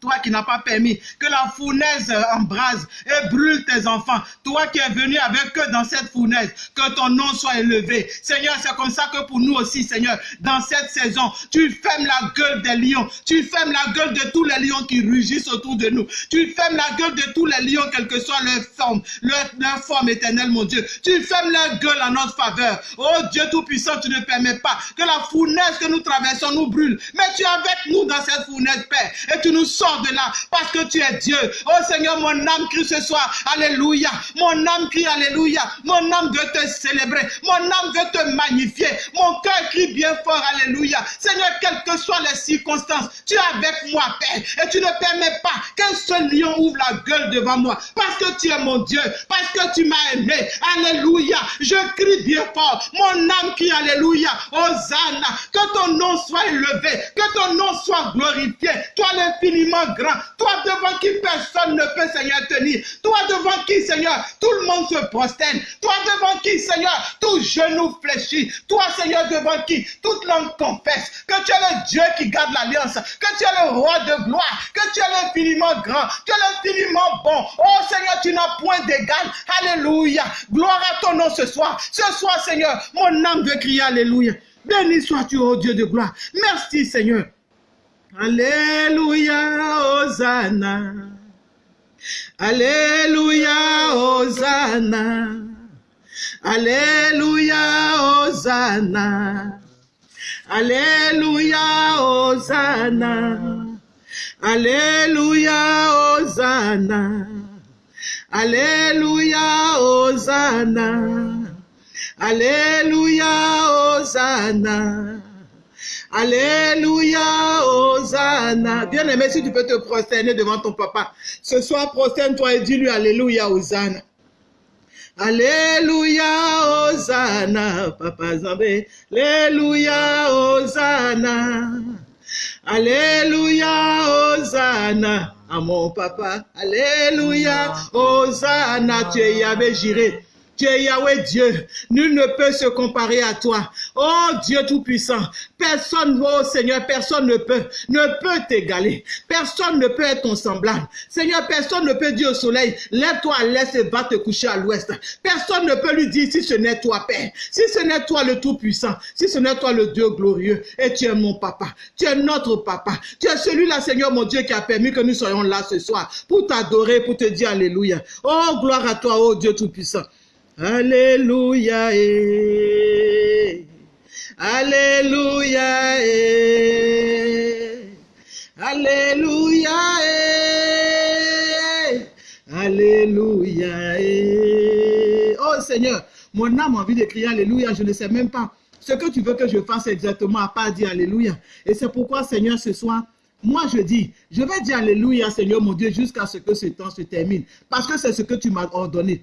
Toi qui n'as pas permis que la fournaise embrase et brûle tes enfants. Toi qui es venu avec eux dans cette fournaise. Que ton nom soit élevé. Seigneur, c'est comme ça que pour nous aussi, Seigneur, dans cette saison, tu fermes la gueule des lions. Tu fermes la gueule de tous les lions qui rugissent autour de nous. Tu fermes la gueule de tous les lions, quelle que soit leur forme, leur, forme éternelle, mon Dieu. Tu fermes leur gueule en notre faveur. Oh Dieu Tout-Puissant, tu ne permets pas que la fournaise que nous traversons nous brûle. Mais tu es avec nous dans cette fournaise, Père. Et tu nous sors par-delà, parce que tu es Dieu. Oh Seigneur, mon âme crie ce soir, Alléluia. Mon âme crie Alléluia. Mon âme veut te célébrer. Mon âme veut te magnifier. Mon cœur crie bien fort, Alléluia. Seigneur, quelles que soient les circonstances, tu es avec moi, Père. Et tu ne permets pas qu'un seul lion ouvre la gueule devant moi. Parce que tu es mon Dieu. Parce que tu m'as aimé. Alléluia. Je crie bien fort. Mon âme crie Alléluia. Hosanna. Que ton nom soit élevé. Que ton nom soit glorifié. Toi l'infiniment grand. Toi devant qui personne ne peut, Seigneur, tenir. Toi devant qui, Seigneur, tout le monde se prosterne. Toi devant qui, Seigneur, tout genou fléchit. Toi, Seigneur, devant qui toute langue confesse que tu es le Dieu qui garde l'alliance. Que tu es le roi de gloire. Que tu es l'infiniment grand. Tu es l'infiniment bon. Oh Seigneur, tu n'as point d'égal. Alléluia. Gloire à ton nom ce soir. Ce soir, Seigneur, mon âme veut crier Alléluia. Béni sois-tu, oh Dieu de gloire. Merci, Seigneur. Alleluia, Hosanna. Alleluia, Hosanna. Alleluia, Hosanna. Alleluia, Hosanna. Alleluia, Hosanna. Alleluia, Hosanna. Alleluia, Hosanna. Alléluia, Hosanna. Bien-aimé, si tu peux te prosterner devant ton papa, ce soir, prosterne-toi et dis-lui Alléluia, Hosanna. Alléluia, Hosanna, Papa Zambé. Alléluia, Hosanna. Alléluia, Hosanna à mon papa. Alléluia, Hosanna, tu es Yahvé Jiré. Tu es Yahweh Dieu. Nul ne peut se comparer à toi. Oh Dieu Tout-Puissant. Personne, oh Seigneur, personne ne peut, ne peut t'égaler. Personne ne peut être ton semblable. Seigneur, personne ne peut dire au soleil, lève-toi à l'est et va te coucher à l'ouest. Personne ne peut lui dire si ce n'est toi, Père. Si ce n'est toi le Tout-Puissant. Si ce n'est toi le Dieu glorieux. Et tu es mon papa. Tu es notre papa. Tu es celui-là, Seigneur, mon Dieu, qui a permis que nous soyons là ce soir pour t'adorer, pour te dire Alléluia. Oh, gloire à toi, oh Dieu Tout-Puissant. Alléluia. eh. Alléluia. eh. Alléluia. eh. Alléluia. Oh Seigneur, mon âme a envie de crier Alléluia. Je ne sais même pas ce que tu veux que je fasse exactement à part dire Alléluia. Et c'est pourquoi, Seigneur, ce soir, moi, je dis, je vais dire Alléluia, Seigneur mon Dieu, jusqu'à ce que ce temps se termine. Parce que c'est ce que tu m'as ordonné.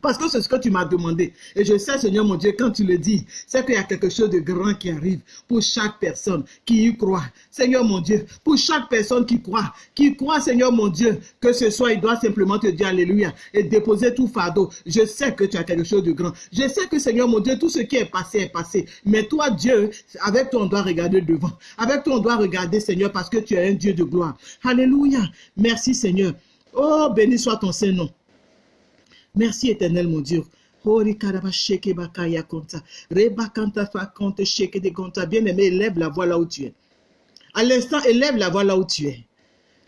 Parce que c'est ce que tu m'as demandé. Et je sais, Seigneur mon Dieu, quand tu le dis, c'est qu'il y a quelque chose de grand qui arrive pour chaque personne qui y croit. Seigneur mon Dieu, pour chaque personne qui croit, qui croit, Seigneur mon Dieu, que ce soit, il doit simplement te dire Alléluia et déposer tout fardeau. Je sais que tu as quelque chose de grand. Je sais que, Seigneur mon Dieu, tout ce qui est passé est passé. Mais toi, Dieu, avec toi, on doit regarder devant. Avec toi, on doit regarder, Seigneur, parce que tu es un Dieu de gloire. Alléluia. Merci, Seigneur. Oh, béni soit ton Saint-Nom. Merci éternel mon Dieu. Hori karaba sheke bakaya konta. Reba kanta fa konte sheke de konta. Bien-aimé, élève la voix là où tu es. À l'instant, élève la voix là où tu es.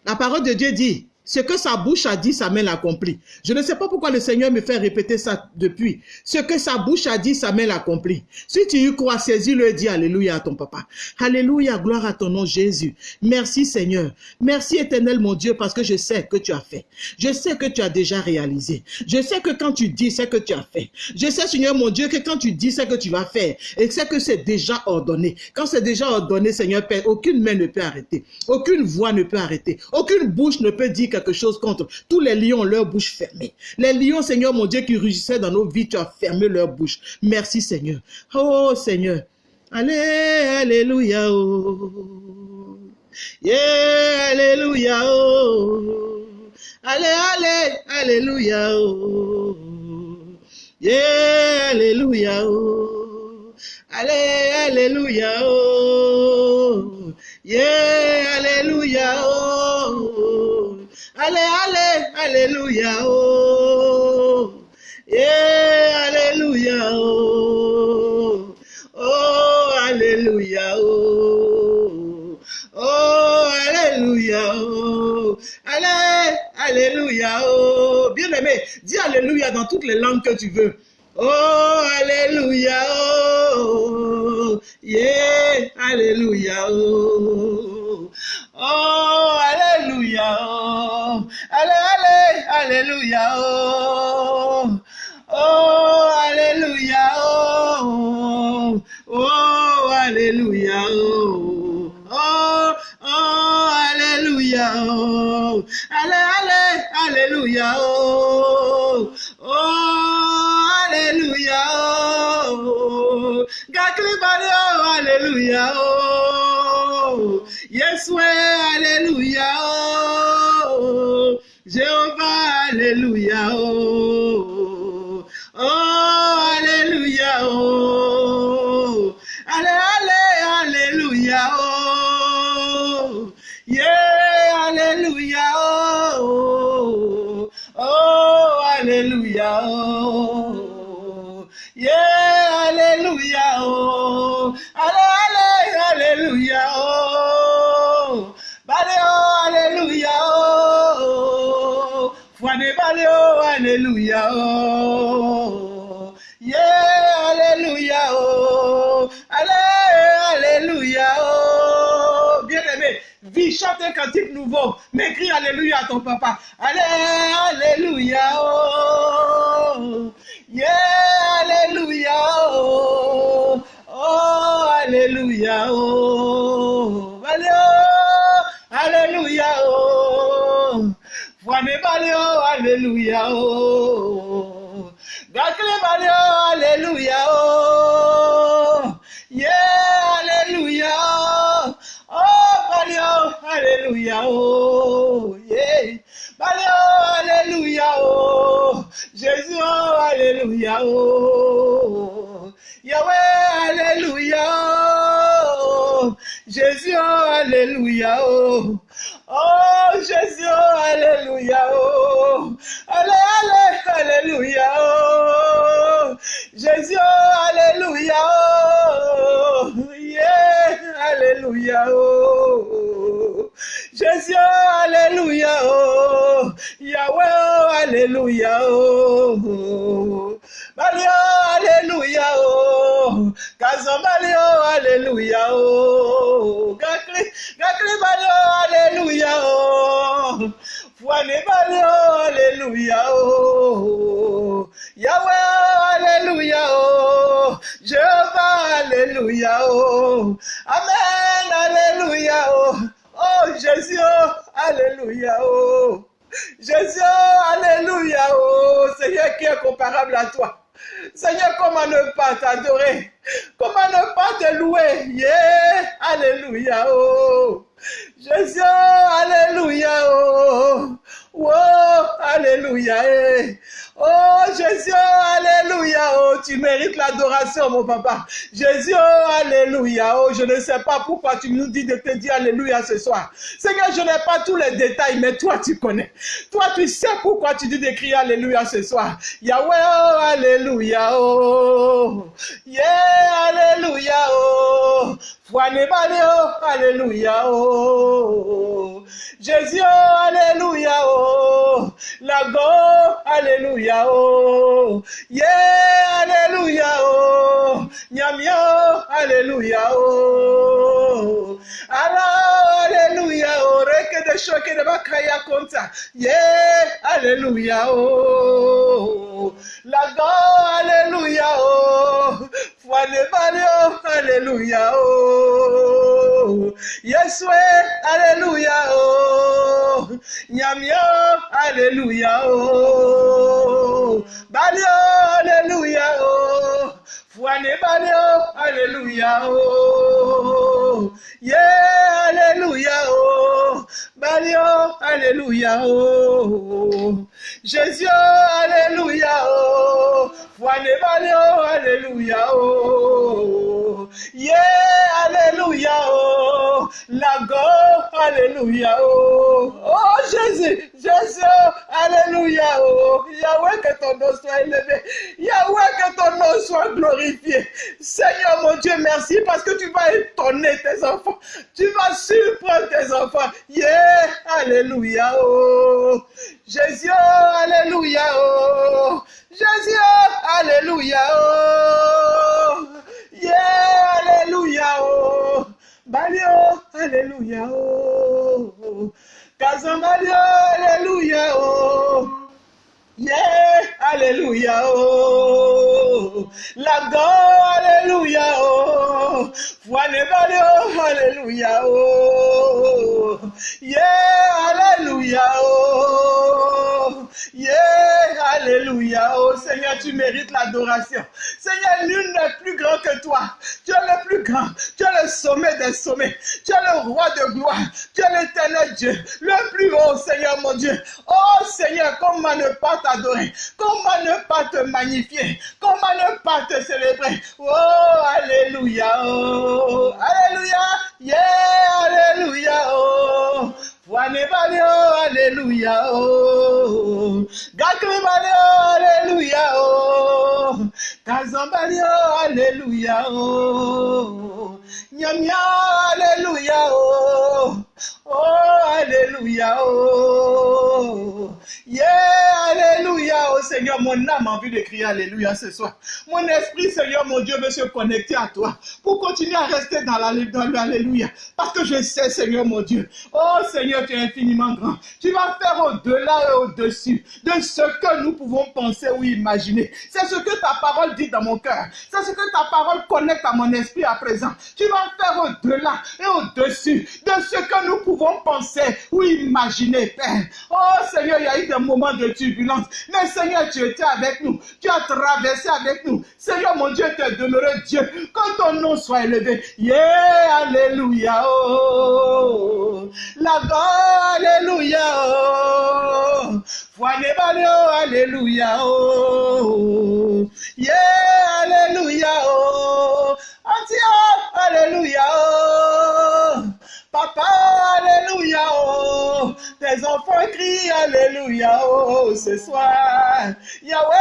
La parole de Dieu dit, ce que sa bouche a dit, sa main l'accomplit. Je ne sais pas pourquoi le Seigneur me fait répéter ça depuis. Ce que sa bouche a dit, sa main l'accomplit. Si tu y crois, saisis-le et dis Alléluia à ton papa. Alléluia, gloire à ton nom Jésus. Merci Seigneur. Merci éternel mon Dieu parce que je sais que tu as fait. Je sais que tu as déjà réalisé. Je sais que quand tu dis, c'est que tu as fait. Je sais Seigneur mon Dieu que quand tu dis, c'est que tu vas faire. Et c'est que c'est déjà ordonné. Quand c'est déjà ordonné, Seigneur Père, aucune main ne peut arrêter. Aucune voix ne peut arrêter. Aucune bouche ne peut dire quelque chose contre. Tous les lions leur bouche fermée. Les lions, Seigneur mon Dieu, qui rugissaient dans nos vies, tu as fermé leur bouche. Merci Seigneur. Oh Seigneur. Allez, Alléluia. Oh. Yeah, Alléluia. Oh. Allez, allez, Alléluia. Oh. Yeah, Alléluia. Oh. Allez, Alléluia. Oh. Yeah, Alléluia. Oh. Allez, allez, Alléluia. Oh. Yeah, Alléluia. Oh. Oh, Alléluia. Oh. Oh, Alléluia. Oh. Allez, Alléluia. Oh. Bien aimé, dis Alléluia dans toutes les langues que tu veux. Oh, hallelujah. Oh, yeah, hallelujah. Oh, oh hallelujah. Oh, hallelujah. Hallelujah. Oh, oh hallelujah. Oh, oh hallelujah. Oh, oh, oh hallelujah. Oh, hallelujah. Hallelujah. Oh, oh Alléluia, oh, Alléluia, oh, yes, Alléluia, oh, Jéhovah, Alléluia, oh, oh, Alléluia, oh, allez, allez, Alléluia, oh, yeah, Alléluia, oh, oh, Alléluia, oh, yeah, Alléluia, oh, allez, allez, Alléluia, oh, Bale, oh, Alléluia, oh, Fwane bale, oh, Alléluia, oh, yeah, Alléluia, oh, allez, Alléluia, oh, bien-aimé, vis, chante un cantique nouveau, mais crie Alléluia à ton papa, allez, Alléluia, oh, yeah, Alléluia, oh, oh, Alléluia, oh, allez, oh, Alléluia, oh, Fwane bale, oh, Alléluia, oh, Gakle bale, oh, Alléluia, oh, yeah, Alléluia, oh, bale, oh, Alléluia, oh, yeah, bale, oh, Alléluia, oh, Jésus, oh, Alléluia, oh, Yahweh, Alléluia, oh, Jésus, oh, Alléluia, oh, oh, Jésus, oh, Alléluia, oh, allez, allez, Alléluia, oh, Jésus, Alléluia, oh, yeah, Alléluia, oh, Jésus, Alléluia, oh, Yahweh, oh, Alléluia, oh, Bali, oh, Alléluia, oh, Kazambali, oh, Alléluia, oh, Gakli, Gakli, Bali, oh, Alléluia, oh, Fwane, Bali, oh, Alléluia, oh, Yahweh, Alléluia, oh, Jéhovah, Alléluia, oh, Amen, Alléluia, oh, oh, Jésus, oh, Alléluia, oh, Jésus, oh, Alléluia, oh, Seigneur qui est comparable à toi. Seigneur, comment ne pas t'adorer? Comment ne pas te louer? Yeah, Alléluia, oh. Jésus, oh, Alléluia, oh. Oh, Alléluia, eh. Oh, Jésus, Alléluia, oh. Tu mérites l'adoration, mon papa. Jésus, Alléluia, oh. Je ne sais pas pourquoi tu nous dis de te dire Alléluia ce soir. Seigneur, je n'ai pas tous les détails, mais toi, tu connais. Toi, tu sais pourquoi tu dis de crier Alléluia ce soir. Yahweh, oh, Alléluia, oh. Yeah, Alléluia, oh. Oh, Alléluia, oh. Jésus, Alléluia, oh. Lago, Alléluia, oh. Yeah, Alléluia, oh. Nyamio, Alléluia, oh. Allah, Alléluia, oh. Reke de choke de bakaya konta. Yeah, Alléluia, oh. Lago, Alléluia, oh. Fwane bale, oh, Alléluia, oh. Yeswe, Alléluia, oh. Nyamio, Alléluia, oh. Balio, Alléluia, oh. Fwane balio, Alléluia, oh. Yeah, Alléluia, oh. Balio, Alléluia, oh. Jésus, Alléluia, oh. Fwane balio, Alléluia, oh. Yeah, Alléluia, oh. Lago, Alléluia, oh. Oh, Jésus, Jésus, Alléluia, oh. Yahweh, que ton nom soit élevé. Yahweh, que ton nom soit Seigneur, mon Dieu, merci parce que tu vas étonner tes enfants. Tu vas surprendre tes enfants. Yeah, Alléluia, oh. Jésus, Alléluia, oh. Jésus, Alléluia, oh. Yeah, Alléluia, oh. Balio, Alléluia, oh. Kazambalio, Alléluia, oh. Yeah, Alléluia, oh. La go, Alléluia, oh. Foine vale, oh, Alléluia, oh. Yeah, Alléluia, oh. Yeah, Alléluia, oh. Seigneur, tu mérites l'adoration. Seigneur, nul n'est plus grand que toi. Tu es le plus grand. Tu es le sommet des sommets. Tu es le roi de gloire. Tu es l'éternel Dieu, le plus haut, Seigneur mon Dieu. Oh Seigneur, comment ne pas t'adorer? Comment ne pas te magnifier? Comment ne pas te célébrer? Oh, Alléluia, oh, Alléluia, yeah, Alléluia, oh. Fwane bale oh, Alléluia, oh. Gakri bale oh, Alléluia, oh. Kazan bale oh, Alléluia, oh. Nyamia, Alléluia, oh. Oh, Alléluia, oh. Yeah, Alléluia, oh Seigneur, mon âme a envie de crier Alléluia ce soir. Mon esprit, Seigneur, mon Dieu, veut se connecter à toi pour continuer à rester dans l'Alléluia. Parce que je sais, Seigneur, mon Dieu, oh Seigneur, tu es infiniment grand. Tu vas faire au-delà et au-dessus de ce que nous pouvons penser ou imaginer. C'est ce que ta parole dit dans mon cœur. C'est ce que ta parole connecte à mon esprit à présent. Tu vas faire au-delà et au-dessus de ce que nous pouvons penser ou imaginer, Père. Oh Seigneur, il y a eu des moments de turbulence. Mais Seigneur, tu étais avec nous. Tu as traversé avec nous. Seigneur, mon Dieu, tu es demeuré Dieu. Que ton nom soit élevé. Yeah, Alléluia. Oh. La gloire, Alléluia. Oh. Foine bale, oh, Alléluia. Oh. Yeah, Alléluia. Oh. Antia, Alléluia. Oh. Papa, Alléluia, oh. Tes enfants crient Alléluia, oh, ce soir. Yahweh,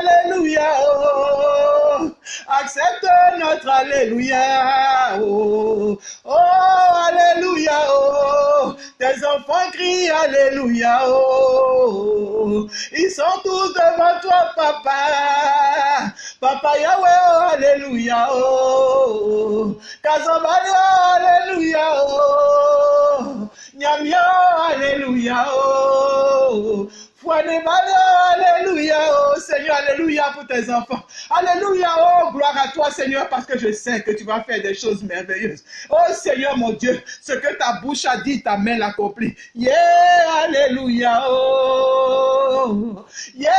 Alléluia, oh. Accepte notre Alléluia, oh. Oh, Alléluia, oh. Tes enfants crient Alléluia, oh. Ils sont tous devant toi, Papa. Papa Yahweh, oh, Alléluia, oh. Kazambali, oh, Alléluia, oh. Nyamia, Fouane Alléluia, oh Seigneur, Alléluia pour tes enfants. Alléluia, oh gloire à toi Seigneur, parce que je sais que tu vas faire des choses merveilleuses. Oh Seigneur mon Dieu, ce que ta bouche a dit, ta main l'accomplit. Yeah, Alléluia, oh. Yeah,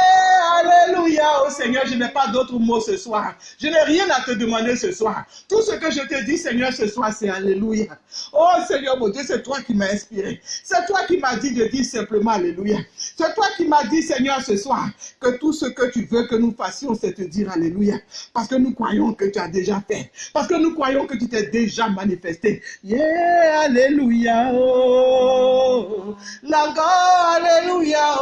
Alléluia, oh Seigneur, je n'ai pas d'autres mots ce soir. Je n'ai rien à te demander ce soir. Tout ce que je te dis, Seigneur, ce soir, c'est Alléluia. Oh Seigneur mon Dieu, c'est toi qui m'as inspiré. C'est toi qui m'as dit de dire simplement Alléluia. C'est toi qui m'as dit, Seigneur, ce soir, que tout ce que tu veux que nous fassions, c'est te dire Alléluia. Parce que nous croyons que tu as déjà fait. Parce que nous croyons que tu t'es déjà manifesté. Yeah, Alléluia. Oh. Alléluia.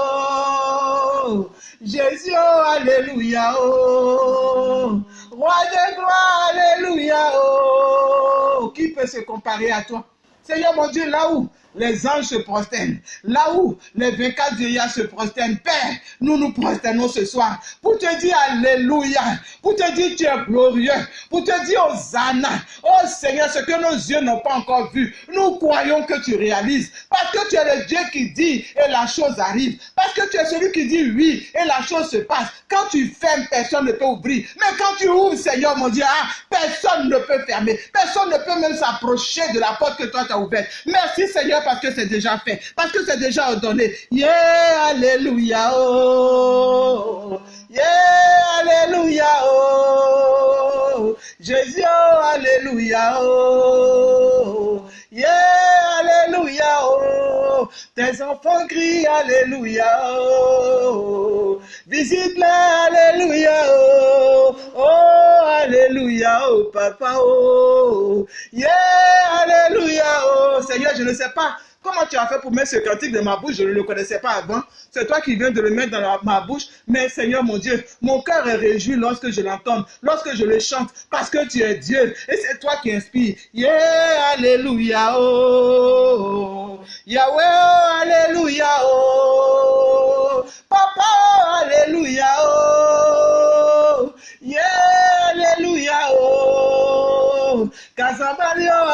Oh. Jésus, Alléluia. Oh. Roi de gloire, Alléluia. Oh. Qui peut se comparer à toi? Seigneur mon Dieu, là où les anges se prosternent, là où les 24 vieillards se prosternent, Père, nous nous prosternons ce soir pour te dire Alléluia, pour te dire tu es glorieux, pour te dire Hosanna. Oh Seigneur, ce que nos yeux n'ont pas encore vu, nous croyons que tu réalises, parce que tu es le Dieu qui dit et la chose arrive, parce que tu es celui qui dit oui et la chose se passe. Quand tu fermes, personne ne peut ouvrir, mais quand tu ouvres, Seigneur mon Dieu, ah, personne ne peut fermer, personne ne peut même s'approcher de la porte que toi tu as ouverte. Merci Seigneur parce que c'est déjà fait, parce que c'est déjà ordonné. Yeah, Alléluia, oh. Yeah, Alléluia, oh. Jésus, oh, Alléluia, oh. Yeah, Alléluia, oh. Tes enfants crient Alléluia, oh. Visite-les, Alléluia, oh. Oh, Alléluia, oh, papa, oh. Yeah, Alléluia, oh. Seigneur, je ne sais pas Comment tu as fait pour mettre ce cantique dans ma bouche? Je ne le connaissais pas avant. C'est toi qui viens de le mettre dans ma bouche. Mais Seigneur mon Dieu, mon cœur est réjoui lorsque je l'entends, lorsque je le chante, parce que tu es Dieu. Et c'est toi qui inspires. Yeah, Alléluia, oh. Yahweh, Alléluia, oh. Papa, Alléluia, oh. Yeah, Alléluia, oh. Oh,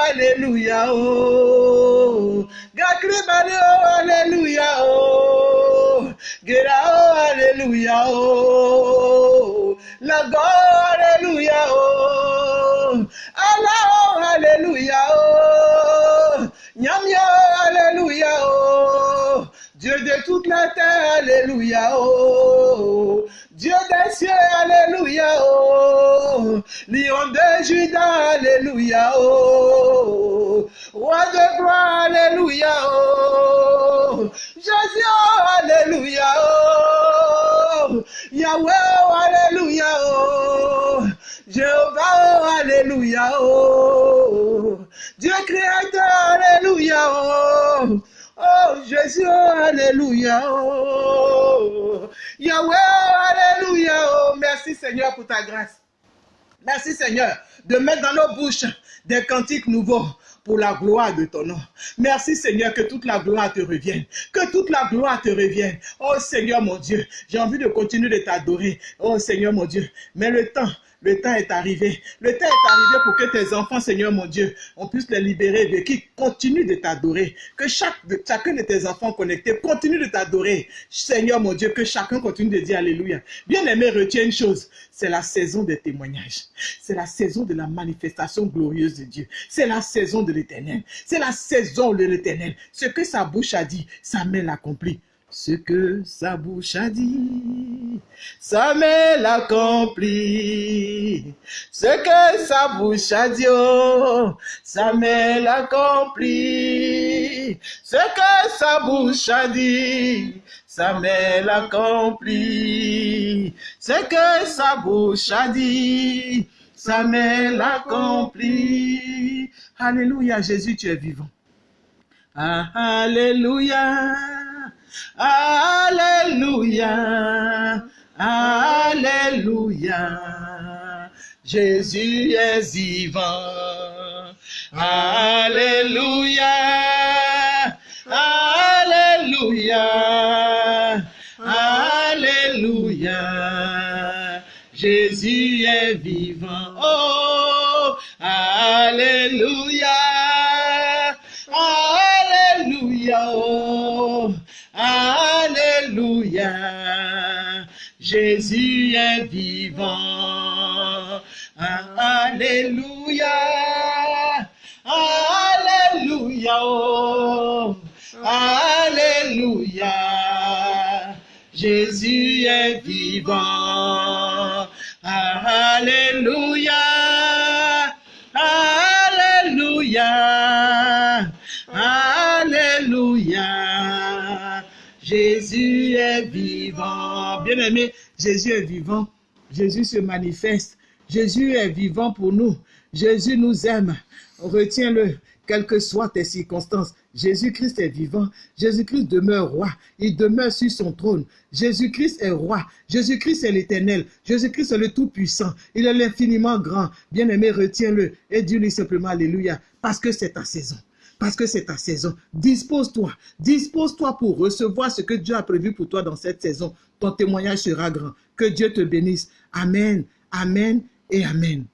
Alléluia, oh. Gakri, Bali, oh, Alléluia, oh. Gera, oh, Alléluia. Alléluia, oh. Lago, Alléluia, oh. Allah, Alléluia, oh. Dieu de toute la terre, Alléluia, oh. Dieu des cieux, Alléluia, oh. Lion de Judas, Alléluia, oh. Roi de gloire, Alléluia, oh. Jésus, oh, Alléluia, oh. Yahweh, oh, Alléluia, oh. Jéhovah, oh, Alléluia, oh. Dieu créateur, Alléluia, oh. Oh, Jésus, Alléluia, oh. Yahweh, Alléluia, oh. Merci Seigneur pour ta grâce. Merci Seigneur de mettre dans nos bouches des cantiques nouveaux pour la gloire de ton nom. Merci Seigneur que toute la gloire te revienne. Que toute la gloire te revienne. Oh Seigneur mon Dieu, j'ai envie de continuer de t'adorer. Oh Seigneur mon Dieu, mais le temps le temps est arrivé. Le temps est arrivé pour que tes enfants, Seigneur mon Dieu, on puisse les libérer de qui? Continue de t'adorer. Que chacun de tes enfants connectés continue de t'adorer. Seigneur mon Dieu, que chacun continue de dire Alléluia. Bien aimé, retiens une chose. C'est la saison des témoignages. C'est la saison de la manifestation glorieuse de Dieu. C'est la saison de l'éternel. C'est la saison de l'éternel. Ce que sa bouche a dit, sa main l'accomplit. Ce que sa bouche a dit, sa main l'accomplit. Ce que sa bouche a dit, oh, sa main l'accomplit. Ce que sa bouche a dit, sa main l'accomplit. Ce que sa bouche a dit, sa main l'accomplit. Alléluia, Jésus, tu es vivant. Ah, alléluia. Alléluia, Alléluia, Jésus est vivant. Alléluia, Alléluia, Alléluia, Jésus est vivant. Oh, Alléluia, Alléluia. Oh. Alléluia, Jésus est vivant. Alléluia, Alléluia, oh. Alléluia, Jésus est vivant. Alléluia, est vivant. Bien-aimé, Jésus est vivant. Jésus se manifeste. Jésus est vivant pour nous. Jésus nous aime. Retiens-le, quelles que soient tes circonstances. Jésus-Christ est vivant. Jésus-Christ demeure roi. Il demeure sur son trône. Jésus-Christ est roi. Jésus-Christ est l'éternel. Jésus-Christ est le Tout-Puissant. Il est l'infiniment grand. Bien-aimé, retiens-le et dis-lui simplement Alléluia. Parce que c'est ta saison parce que c'est ta saison. Dispose-toi, dispose-toi pour recevoir ce que Dieu a prévu pour toi dans cette saison. Ton témoignage sera grand. Que Dieu te bénisse. Amen, Amen et Amen.